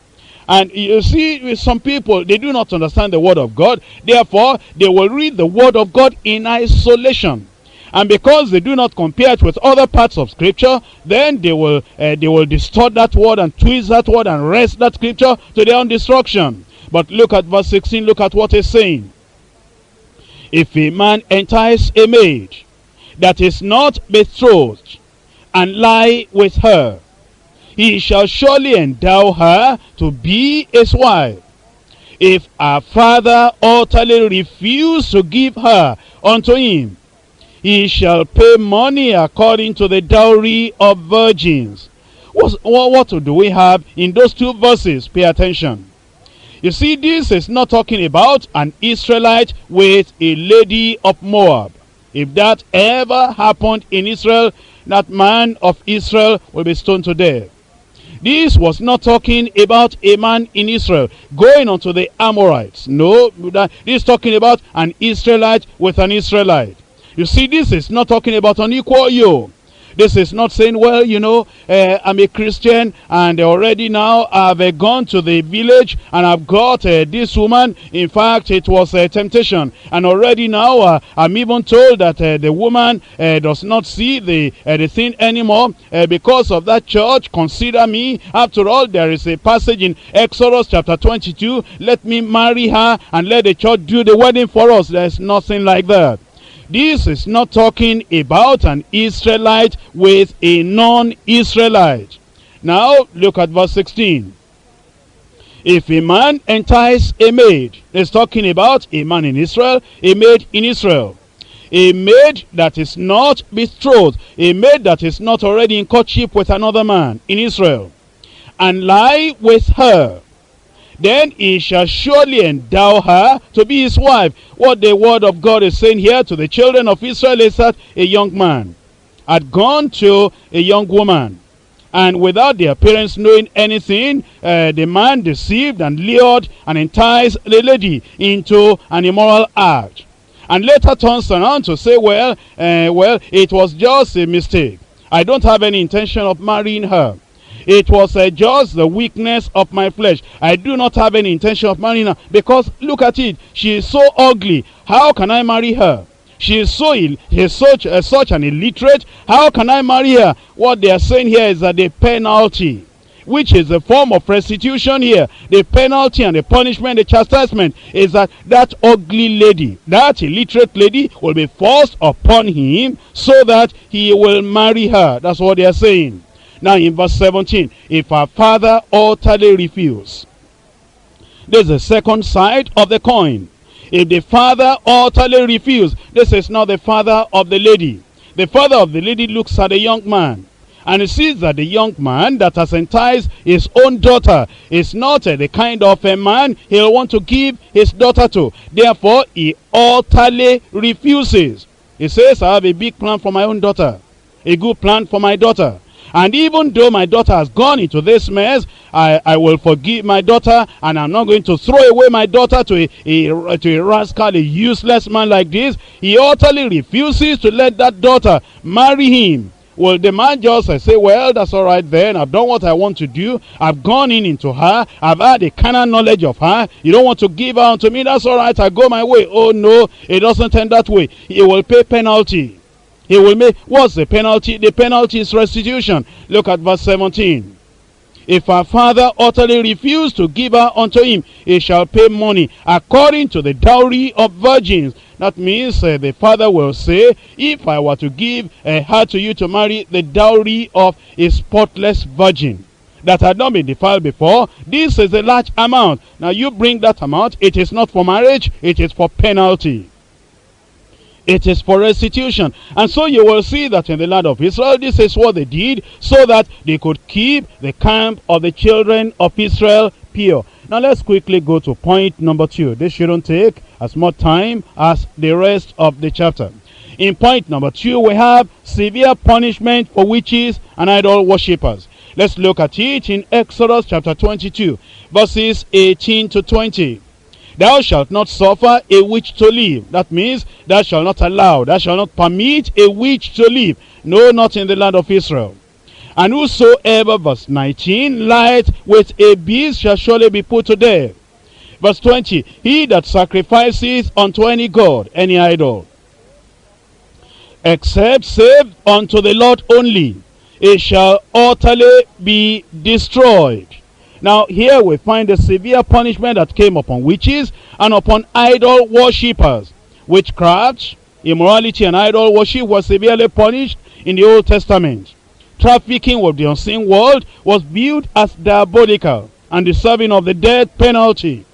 And you see, with some people, they do not understand the Word of God. Therefore, they will read the Word of God in isolation. And because they do not compare it with other parts of Scripture, then they will, uh, they will distort that word and twist that word and wrest that Scripture to their own destruction. But look at verse 16, look at what he's saying. If a man entice a maid that is not betrothed and lie with her, he shall surely endow her to be his wife. If her father utterly refuse to give her unto him, he shall pay money according to the dowry of virgins. What, what, what do we have in those two verses? Pay attention. You see, this is not talking about an Israelite with a lady of Moab. If that ever happened in Israel, that man of Israel will be stoned to death. This was not talking about a man in Israel going onto the Amorites. No, this is talking about an Israelite with an Israelite. You see, this is not talking about an equal yoke. This is not saying, well, you know, uh, I'm a Christian and already now I've uh, gone to the village and I've got uh, this woman. In fact, it was a temptation. And already now uh, I'm even told that uh, the woman uh, does not see the, the thing anymore because of that church. Consider me. After all, there is a passage in Exodus chapter 22. Let me marry her and let the church do the wedding for us. There's nothing like that. This is not talking about an Israelite with a non-Israelite. Now, look at verse 16. If a man entice a maid, it's talking about a man in Israel, a maid in Israel. A maid that is not betrothed, a maid that is not already in courtship with another man in Israel, and lie with her then he shall surely endow her to be his wife. What the word of God is saying here to the children of Israel is that a young man had gone to a young woman. And without their parents knowing anything, uh, the man deceived and lured and enticed the lady into an immoral act. And later turns around to say, well, uh, well, it was just a mistake. I don't have any intention of marrying her. It was uh, just the weakness of my flesh. I do not have any intention of marrying her because look at it. She is so ugly. How can I marry her? She is so ill. is such, uh, such an illiterate. How can I marry her? What they are saying here is that the penalty which is a form of restitution here. The penalty and the punishment, the chastisement is that that ugly lady, that illiterate lady will be forced upon him so that he will marry her. That's what they are saying. Now in verse 17, if our father utterly refuse, there's a second side of the coin. If the father utterly refuse, this is not the father of the lady. The father of the lady looks at the young man and he sees that the young man that has enticed his own daughter is not uh, the kind of a man he'll want to give his daughter to. Therefore, he utterly refuses. He says, I have a big plan for my own daughter. A good plan for my daughter. And even though my daughter has gone into this mess, I, I will forgive my daughter and I'm not going to throw away my daughter to a, a, to a rascal, a useless man like this. He utterly refuses to let that daughter marry him. Well, the man just I say, well, that's all right then. I've done what I want to do. I've gone in into her. I've had a carnal knowledge of her. You don't want to give her unto me. That's all right. I go my way. Oh, no, it doesn't end that way. He will pay penalty. He will make, what's the penalty? The penalty is restitution. Look at verse 17. If her father utterly refuse to give her unto him, he shall pay money according to the dowry of virgins. That means uh, the father will say, if I were to give uh, her to you to marry the dowry of a spotless virgin that had not been defiled before, this is a large amount. Now you bring that amount, it is not for marriage, it is for penalty. It is for restitution. And so you will see that in the land of Israel, this is what they did so that they could keep the camp of the children of Israel pure. Now let's quickly go to point number two. This shouldn't take as much time as the rest of the chapter. In point number two, we have severe punishment for witches and idol worshippers. Let's look at it in Exodus chapter 22, verses 18 to 20. Thou shalt not suffer a witch to live. That means thou shalt not allow, thou shalt not permit a witch to live. No, not in the land of Israel. And whosoever, verse 19, light with a beast shall surely be put to death. Verse 20, he that sacrifices unto any god, any idol, except save unto the Lord only, it shall utterly be destroyed. Now here we find the severe punishment that came upon witches and upon idol worshippers. Witchcraft, immorality and idol worship was severely punished in the Old Testament. Trafficking with the unseen world was viewed as diabolical and deserving of the death penalty.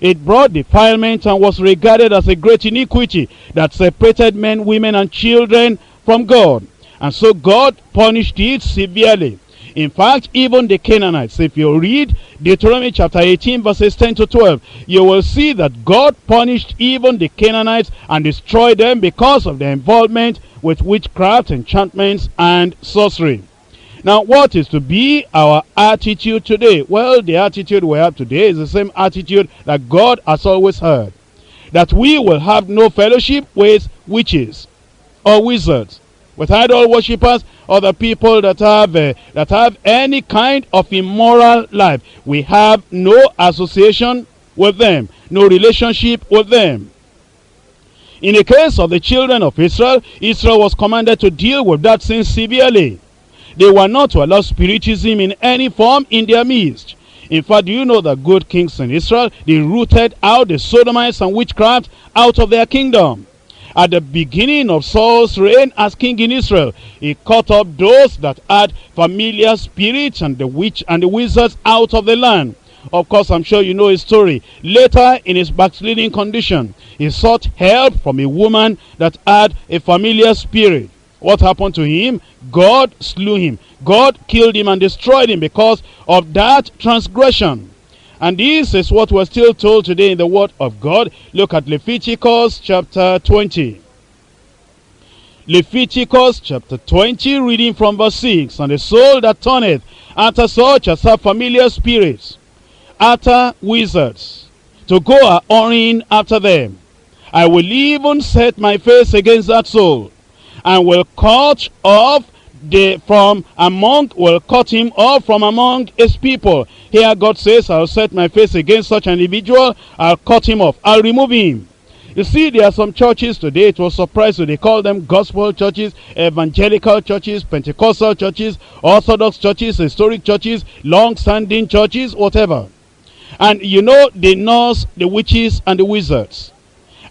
It brought defilement and was regarded as a great iniquity that separated men, women, and children from God. And so God punished it severely. In fact, even the Canaanites, if you read Deuteronomy chapter 18 verses 10 to 12, you will see that God punished even the Canaanites and destroyed them because of their involvement with witchcraft, enchantments, and sorcery. Now, what is to be our attitude today? Well, the attitude we have today is the same attitude that God has always had. That we will have no fellowship with witches or wizards, with idol worshippers, other people that have uh, that have any kind of immoral life. We have no association with them, no relationship with them. In the case of the children of Israel, Israel was commanded to deal with that sin severely. They were not to allow spiritism in any form in their midst. In fact, do you know that good kings in Israel, they rooted out the Sodomites and witchcraft out of their kingdom. At the beginning of Saul's reign as king in Israel, he cut up those that had familiar spirits and the witch and the wizards out of the land. Of course, I'm sure you know his story. Later, in his backsliding condition, he sought help from a woman that had a familiar spirit. What happened to him? God slew him. God killed him and destroyed him because of that transgression. And this is what we're still told today in the word of God. Look at Leviticus chapter 20. Leviticus chapter 20, reading from verse 6. And the soul that turneth after such as have familiar spirits, after wizards, to go a whoring after them. I will even set my face against that soul, and will cut off the from among will cut him off from among his people. Here God says, I'll set my face against such an individual, I'll cut him off, I'll remove him. You see, there are some churches today, it was surprising, they call them gospel churches, evangelical churches, Pentecostal churches, Orthodox churches, historic churches, long-standing churches, whatever. And you know, the nurse the witches and the wizards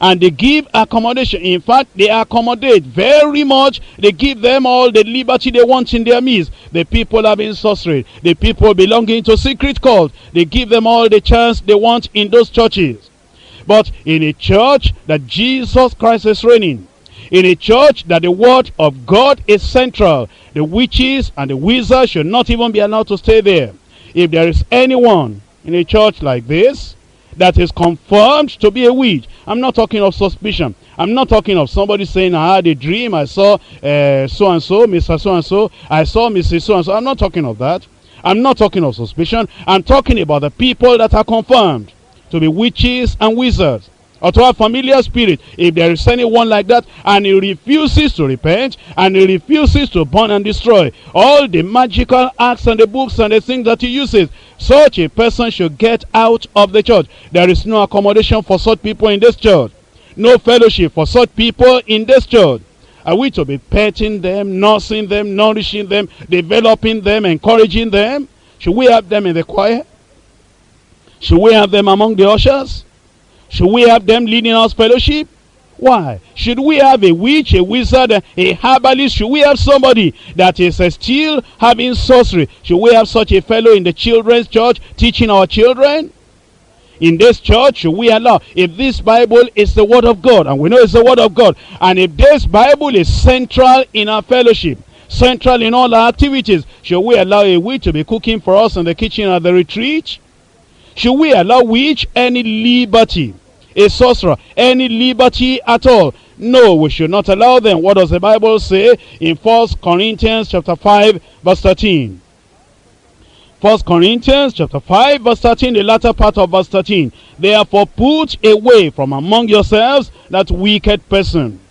and they give accommodation. In fact, they accommodate very much. They give them all the liberty they want in their midst. The people having sorcery, the people belonging to secret cult, they give them all the chance they want in those churches. But in a church that Jesus Christ is reigning, in a church that the word of God is central, the witches and the wizards should not even be allowed to stay there. If there is anyone in a church like this, that is confirmed to be a witch. I'm not talking of suspicion. I'm not talking of somebody saying, I had a dream, I saw uh, so-and-so, Mr. So-and-so, I saw Mrs. So-and-so. I'm not talking of that. I'm not talking of suspicion. I'm talking about the people that are confirmed to be witches and wizards or to have familiar spirit if there is anyone like that and he refuses to repent and he refuses to burn and destroy all the magical acts and the books and the things that he uses such a person should get out of the church. There is no accommodation for such people in this church. No fellowship for such people in this church. Are we to be petting them nursing them nourishing them developing them encouraging them? Should we have them in the choir? Should we have them among the ushers? Should we have them leading us fellowship? Why? Should we have a witch, a wizard, a herbalist? Should we have somebody that is uh, still having sorcery? Should we have such a fellow in the children's church teaching our children? In this church, should we allow, if this Bible is the word of God, and we know it's the word of God, and if this Bible is central in our fellowship, central in all our activities, should we allow a witch to be cooking for us in the kitchen at the retreat? Should we allow witch any liberty? A sorcerer, any liberty at all? No, we should not allow them. What does the Bible say in First Corinthians chapter 5 verse 13? First Corinthians chapter 5 verse 13, the latter part of verse 13. Therefore put away from among yourselves that wicked person.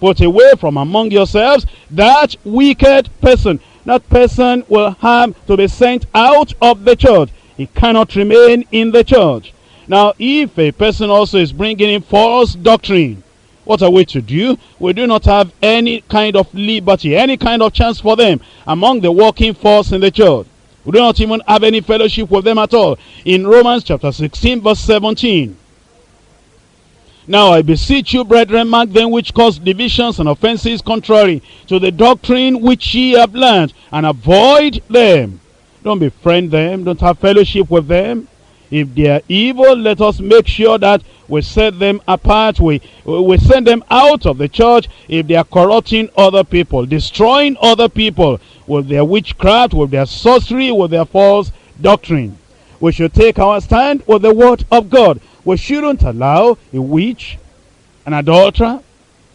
Put away from among yourselves that wicked person. That person will have to be sent out of the church. He cannot remain in the church. Now, if a person also is bringing in false doctrine, what are we to do? We do not have any kind of liberty, any kind of chance for them among the working force in the church. We do not even have any fellowship with them at all. In Romans chapter 16 verse 17. Now I beseech you, brethren, mark them which cause divisions and offenses contrary to the doctrine which ye have learned, and avoid them. Don't befriend them. Don't have fellowship with them. If they are evil, let us make sure that we set them apart. We, we send them out of the church if they are corrupting other people, destroying other people with their witchcraft, with their sorcery, with their false doctrine. We should take our stand with the word of God. We shouldn't allow a witch, an adulterer,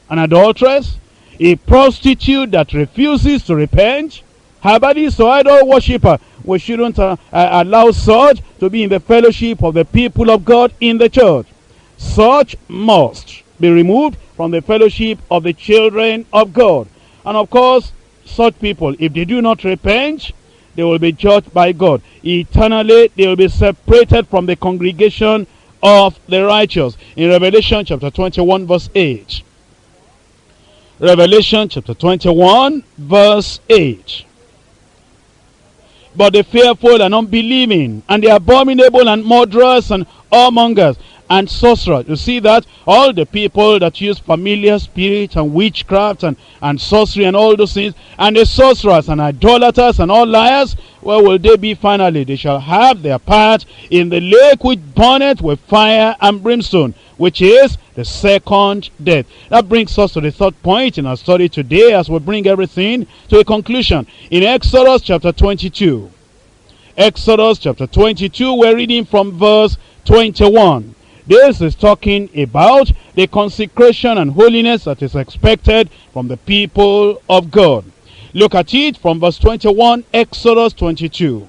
an adulteress, a prostitute that refuses to repent, herbalist or idol worshiper. We shouldn't uh, uh, allow such to be in the fellowship of the people of God in the church. Such must be removed from the fellowship of the children of God. And of course, such people, if they do not repent, they will be judged by God. Eternally, they will be separated from the congregation of the righteous. In Revelation chapter 21 verse 8. Revelation chapter 21 verse 8. But the fearful and unbelieving, and the abominable and murderers and whoremongers, and sorcerers. You see that all the people that use familiar spirits and witchcraft and, and sorcery and all those things, and the sorcerers and idolaters and all liars, where will they be finally? They shall have their part in the lake which burneth with fire and brimstone, which is the second death. That brings us to the third point in our study today as we bring everything to a conclusion. In Exodus chapter 22. Exodus chapter 22, we're reading from verse 21. This is talking about the consecration and holiness that is expected from the people of God. Look at it from verse 21, Exodus 22.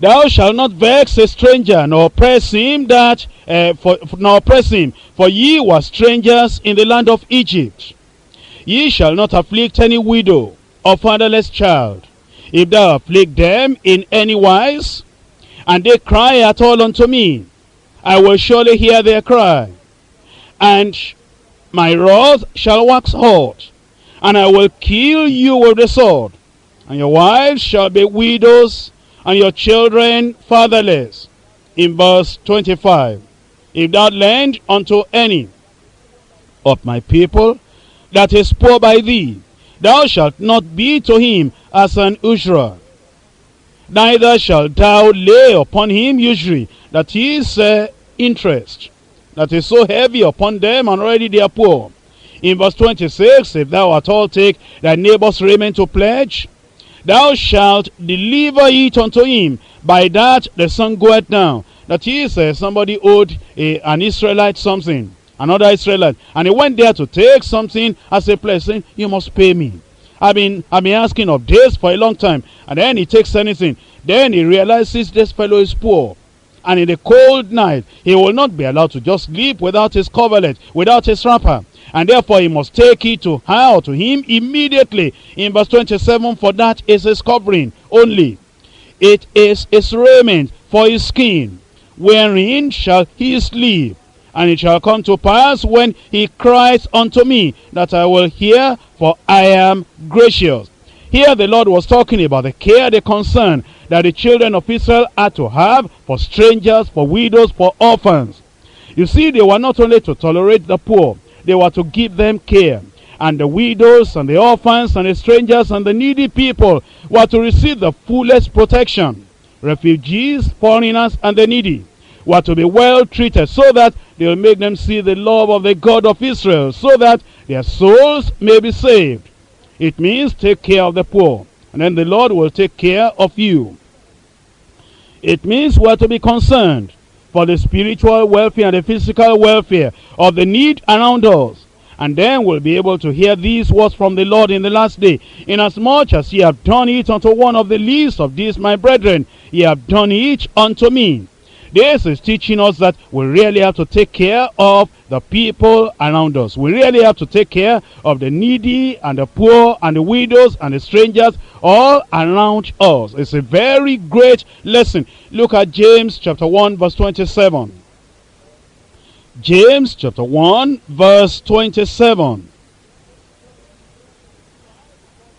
Thou shalt not vex a stranger, nor oppress him that, uh, for, nor oppress him, for ye were strangers in the land of Egypt. Ye shall not afflict any widow or fatherless child. If thou afflict them in any wise, and they cry at all unto me, I will surely hear their cry. And my wrath shall wax hot, and I will kill you with the sword. And your wives shall be widows, and your children fatherless. In verse 25, If thou lend unto any of my people that is poor by thee, thou shalt not be to him as an usurer neither shalt thou lay upon him usury, that is uh, interest, that is so heavy upon them, and already they are poor. In verse 26, if thou at all take thy neighbor's raiment to pledge, thou shalt deliver it unto him, by that the sun goeth down. That is, uh, somebody owed a, an Israelite something, another Israelite, and he went there to take something as a pledge, you must pay me. I've been, I've been asking of this for a long time. And then he takes anything. Then he realizes this fellow is poor. And in the cold night, he will not be allowed to just sleep without his coverlet, without his wrapper. And therefore he must take it to her to him immediately. In verse 27, for that is his covering only. It is his raiment for his skin, wherein shall he sleep. And it shall come to pass when he cries unto me that I will hear, for I am gracious. Here the Lord was talking about the care, the concern that the children of Israel are to have for strangers, for widows, for orphans. You see, they were not only to tolerate the poor, they were to give them care. And the widows and the orphans and the strangers and the needy people were to receive the fullest protection. Refugees, foreigners, and the needy were to be well treated so that they will make them see the love of the God of Israel so that their souls may be saved. It means take care of the poor and then the Lord will take care of you. It means we are to be concerned for the spiritual welfare and the physical welfare of the need around us. And then we'll be able to hear these words from the Lord in the last day. Inasmuch as ye have done it unto one of the least of these my brethren, ye have done it unto me. This is teaching us that we really have to take care of the people around us. We really have to take care of the needy and the poor and the widows and the strangers all around us. It's a very great lesson. Look at James chapter 1 verse 27. James chapter 1 verse 27.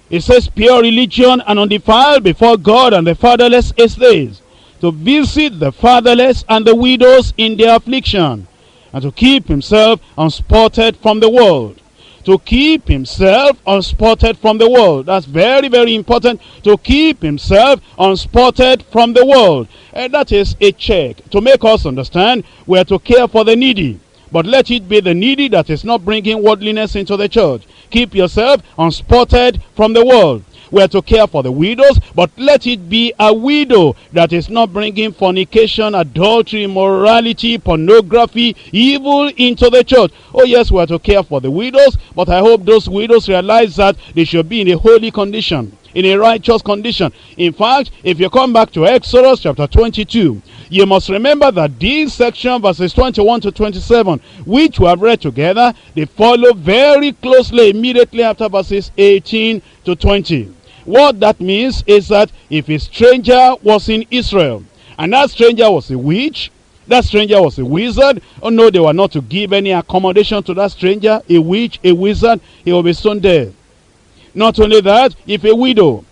It says, Pure religion and undefiled before God and the fatherless is this, to visit the fatherless and the widows in their affliction, and to keep himself unspotted from the world. To keep himself unspotted from the world. That's very, very important. To keep himself unspotted from the world. And that is a check to make us understand we are to care for the needy. But let it be the needy that is not bringing worldliness into the church. Keep yourself unspotted from the world. We are to care for the widows, but let it be a widow that is not bringing fornication, adultery, immorality, pornography, evil into the church. Oh yes, we are to care for the widows, but I hope those widows realize that they should be in a holy condition in a righteous condition. In fact, if you come back to Exodus chapter 22, you must remember that this section, verses 21 to 27, which we have read together, they follow very closely immediately after verses 18 to 20. What that means is that if a stranger was in Israel, and that stranger was a witch, that stranger was a wizard. Oh no, they were not to give any accommodation to that stranger, a witch, a wizard, he will be stoned dead. Not only that, if a widow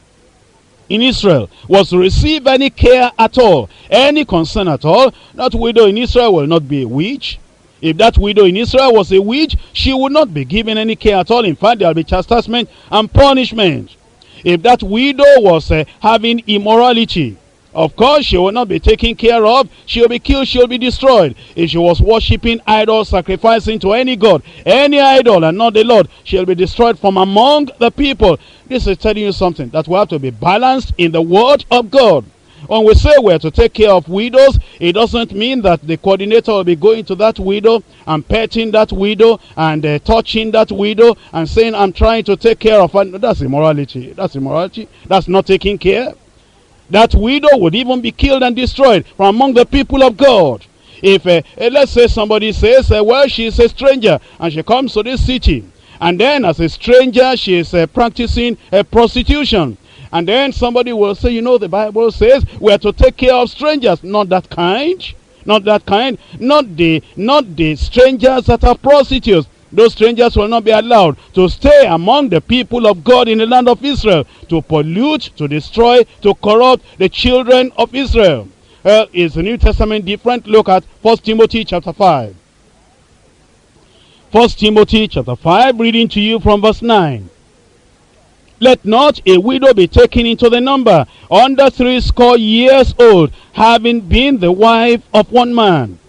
in Israel was to receive any care at all, any concern at all, that widow in Israel will not be a witch. If that widow in Israel was a witch, she would not be given any care at all. In fact, there will be chastisement and punishment. If that widow was uh, having immorality, of course, she will not be taken care of. She will be killed. She will be destroyed. If she was worshipping idols, sacrificing to any god, any idol, and not the Lord, she will be destroyed from among the people. This is telling you something that we have to be balanced in the word of God. When we say we're to take care of widows, it doesn't mean that the coordinator will be going to that widow and petting that widow and uh, touching that widow and saying, I'm trying to take care of her. That's immorality. That's immorality. That's not taking care. That widow would even be killed and destroyed from among the people of God. If, uh, uh, let's say somebody says, uh, well, she's a stranger and she comes to this city. And then as a stranger, she is uh, practicing uh, prostitution. And then somebody will say, you know, the Bible says we are to take care of strangers. Not that kind. Not that kind. Not the, not the strangers that are prostitutes. Those strangers will not be allowed to stay among the people of God in the land of Israel to pollute, to destroy, to corrupt the children of Israel. Uh, is the New Testament different? Look at 1 Timothy chapter 5. 1 Timothy chapter 5, reading to you from verse 9. Let not a widow be taken into the number, under three score years old, having been the wife of one man,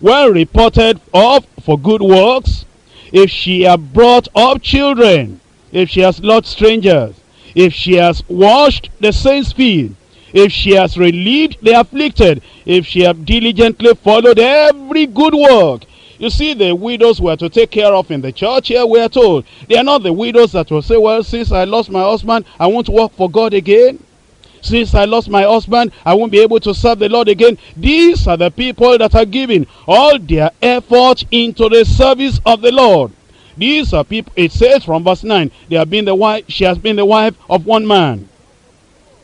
well reported of for good works, if she have brought up children, if she has loved strangers, if she has washed the saints' feet, if she has relieved the afflicted, if she have diligently followed every good work. You see, the widows were to take care of in the church here, we are told. They are not the widows that will say, well, since I lost my husband, I won't work for God again. Since I lost my husband, I won't be able to serve the Lord again. These are the people that are giving all their effort into the service of the Lord. These are people, it says from verse 9, they have been the wife, she has been the wife of one man.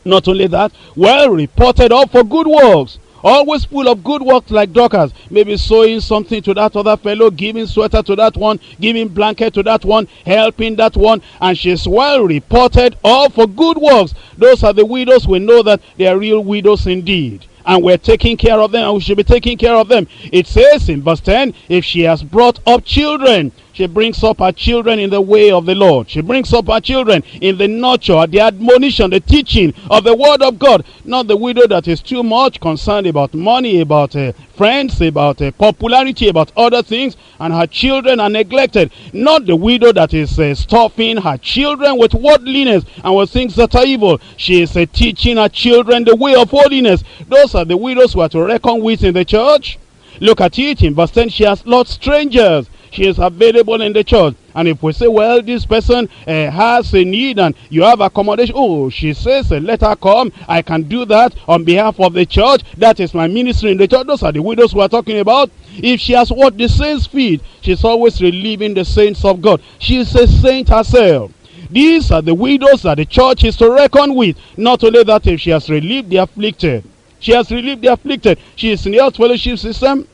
Not only that, well reported of for good works. Always full of good works like Dorcas. Maybe sewing something to that other fellow, giving sweater to that one, giving blanket to that one, helping that one. And she's well reported all for good works. Those are the widows. We know that they are real widows indeed and we're taking care of them and we should be taking care of them. It says in verse 10, if she has brought up children, she brings up her children in the way of the Lord. She brings up her children in the nurture, the admonition, the teaching of the word of God. Not the widow that is too much concerned about money, about uh, friends, about uh, popularity, about other things, and her children are neglected. Not the widow that is uh, stuffing her children with worldliness and with things that are evil. She is uh, teaching her children the way of holiness. Those are the widows who are to reckon with in the church. Look at it in verse 10. She has lost strangers she is available in the church. And if we say, well, this person uh, has a need and you have accommodation, oh, she says, uh, let her come. I can do that on behalf of the church. That is my ministry in the church. Those are the widows we are talking about. If she has what the saints feed, she's always relieving the saints of God. She is a saint herself. These are the widows that the church is to reckon with. Not only that, if she has relieved the afflicted, she has relieved the afflicted. She is in the health fellowship system,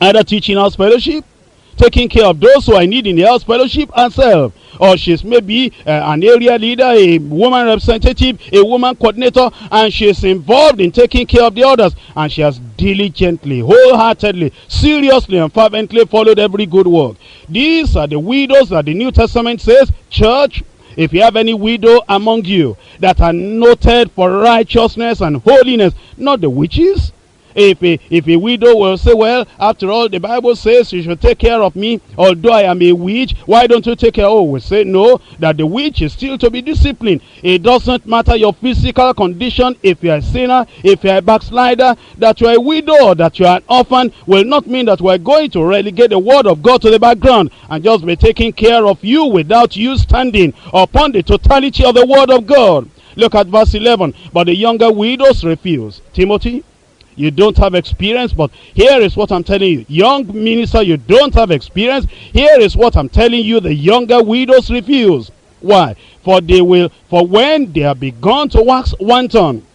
either teaching house fellowship, taking care of those who are in need in the house fellowship herself. Or she's maybe uh, an area leader, a woman representative, a woman coordinator, and she's involved in taking care of the others. And she has diligently, wholeheartedly, seriously, and fervently followed every good work. These are the widows that the New Testament says, church, if you have any widow among you that are noted for righteousness and holiness, not the witches, If a, if a widow will say, well, after all, the Bible says you should take care of me, although I am a witch, why don't you take care? Oh, we say no, that the witch is still to be disciplined. It doesn't matter your physical condition, if you're a sinner, if you're a backslider, that you're a widow that you're an orphan, will not mean that we're going to relegate the word of God to the background and just be taking care of you without you standing upon the totality of the word of God. Look at verse 11. But the younger widows refuse. Timothy, you don't have experience, but here is what I'm telling you. Young minister, you don't have experience. Here is what I'm telling you. The younger widows refuse. Why? For they will, for when they have begun to wax wanton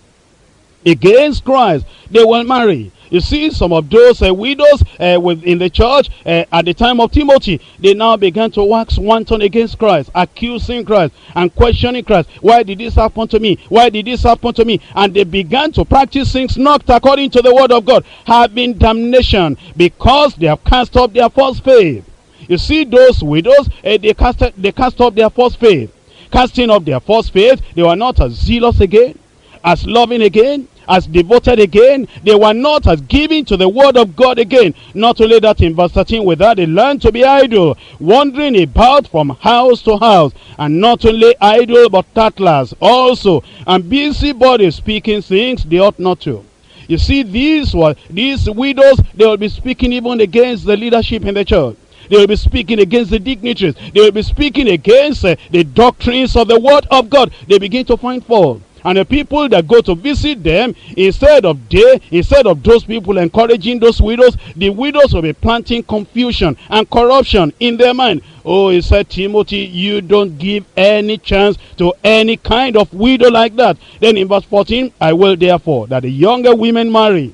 against Christ, they will marry. You see, some of those uh, widows uh, within the church uh, at the time of Timothy, they now began to wax wanton against Christ, accusing Christ and questioning Christ. Why did this happen to me? Why did this happen to me? And they began to practice things not according to the word of God, having damnation because they have cast up their false faith. You see, those widows, uh, they, cast, they cast up their false faith. Casting up their false faith, they were not as zealous again, as loving again, as devoted again. They were not as giving to the word of God again. Not only that, in verse 13, with that they learned to be idle, wandering about from house to house. And not only idle, but tattlers also. And busybodies speaking things they ought not to. You see, these were these widows, they will be speaking even against the leadership in the church. They will be speaking against the dignitaries. They will be speaking against uh, the doctrines of the word of God. They begin to find fault. And the people that go to visit them, instead of they, instead of those people encouraging those widows, the widows will be planting confusion and corruption in their mind. Oh, he said, Timothy, you don't give any chance to any kind of widow like that. Then in verse 14, I will therefore that the younger women marry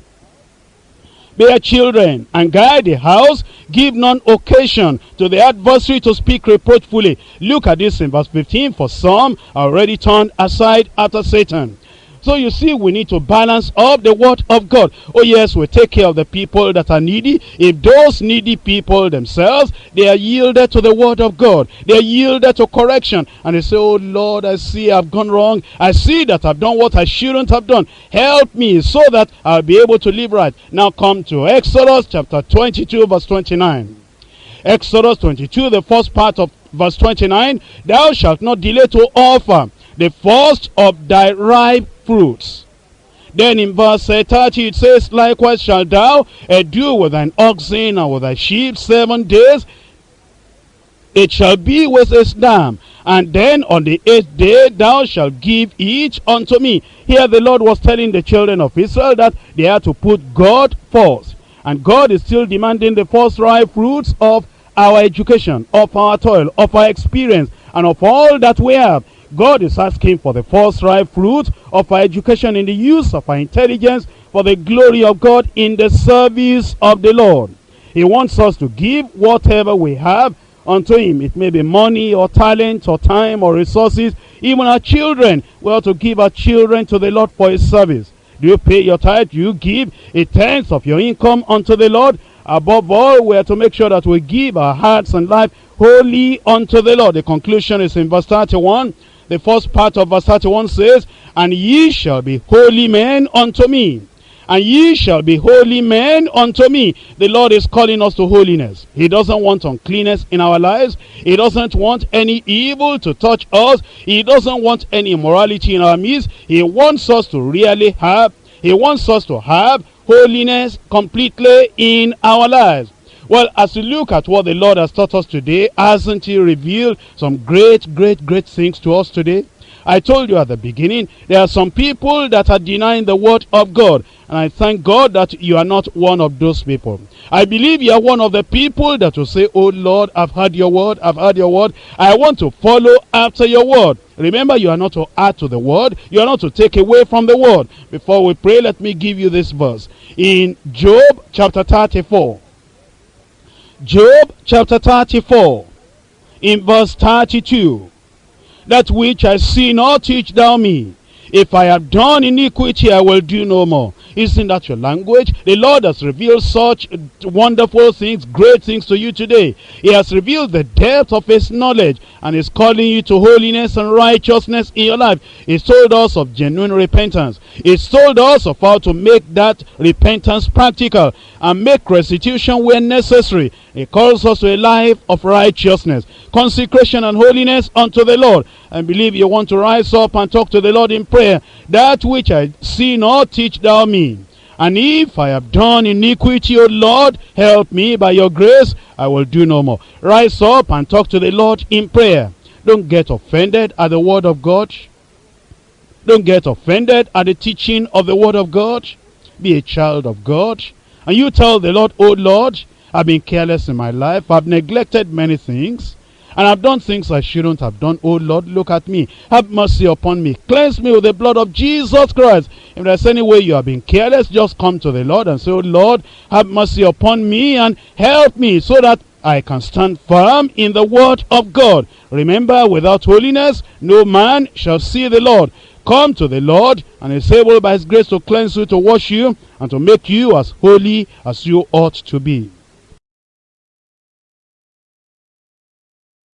bear children, and guide the house, give none occasion to the adversary to speak reproachfully. Look at this in verse 15. For some are already turned aside after Satan. So you see, we need to balance up the word of God. Oh yes, we take care of the people that are needy. If those needy people themselves, they are yielded to the word of God. They are yielded to correction. And they say, oh Lord, I see I've gone wrong. I see that I've done what I shouldn't have done. Help me so that I'll be able to live right. Now come to Exodus chapter 22 verse 29. Exodus 22, the first part of verse 29. Thou shalt not delay to offer the first of thy ripe fruits. Then in verse uh, 30 it says, Likewise shalt thou do with thine oxen and with thy sheep seven days. It shall be with his dam. And then on the eighth day thou shalt give each unto me. Here the Lord was telling the children of Israel that they had to put God first. And God is still demanding the first ripe fruits of our education, of our toil, of our experience, and of all that we have. God is asking for the first ripe fruit of our education in the use of our intelligence for the glory of God in the service of the Lord. He wants us to give whatever we have unto him. It may be money or talent or time or resources. Even our children, we ought to give our children to the Lord for his service. Do you pay your tithe? Do you give a tenth of your income unto the Lord? Above all, we are to make sure that we give our hearts and life wholly unto the Lord. The conclusion is in verse 31. The first part of verse 31 says, And ye shall be holy men unto me. And ye shall be holy men unto me. The Lord is calling us to holiness. He doesn't want uncleanness in our lives. He doesn't want any evil to touch us. He doesn't want any immorality in our midst. He wants us to really have, he wants us to have holiness completely in our lives. Well, as we look at what the Lord has taught us today, hasn't he revealed some great, great, great things to us today? I told you at the beginning, there are some people that are denying the word of God. And I thank God that you are not one of those people. I believe you are one of the people that will say, Oh Lord, I've heard your word, I've heard your word. I want to follow after your word. Remember, you are not to add to the word. You are not to take away from the word. Before we pray, let me give you this verse. In Job chapter 34. Job chapter 34. In verse 32 that which I see not teach thou me. If I have done iniquity, I will do no more. Isn't that your language? The Lord has revealed such wonderful things, great things to you today. He has revealed the depth of his knowledge and is calling you to holiness and righteousness in your life. He's told us of genuine repentance. He's told us of how to make that repentance practical and make restitution where necessary. He calls us to a life of righteousness, consecration and holiness unto the Lord. I believe you want to rise up and talk to the Lord in prayer. That which I see not, teach thou me. And if I have done iniquity, O Lord, help me by your grace, I will do no more. Rise up and talk to the Lord in prayer. Don't get offended at the word of God. Don't get offended at the teaching of the word of God. Be a child of God. And you tell the Lord, O Lord, I've been careless in my life. I've neglected many things. And I've done things I shouldn't have done. Oh Lord, look at me. Have mercy upon me. Cleanse me with the blood of Jesus Christ. If there's any way you have been careless, just come to the Lord and say, Oh Lord, have mercy upon me and help me so that I can stand firm in the word of God. Remember, without holiness, no man shall see the Lord. Come to the Lord, and is able by his grace to cleanse you, to wash you, and to make you as holy as you ought to be.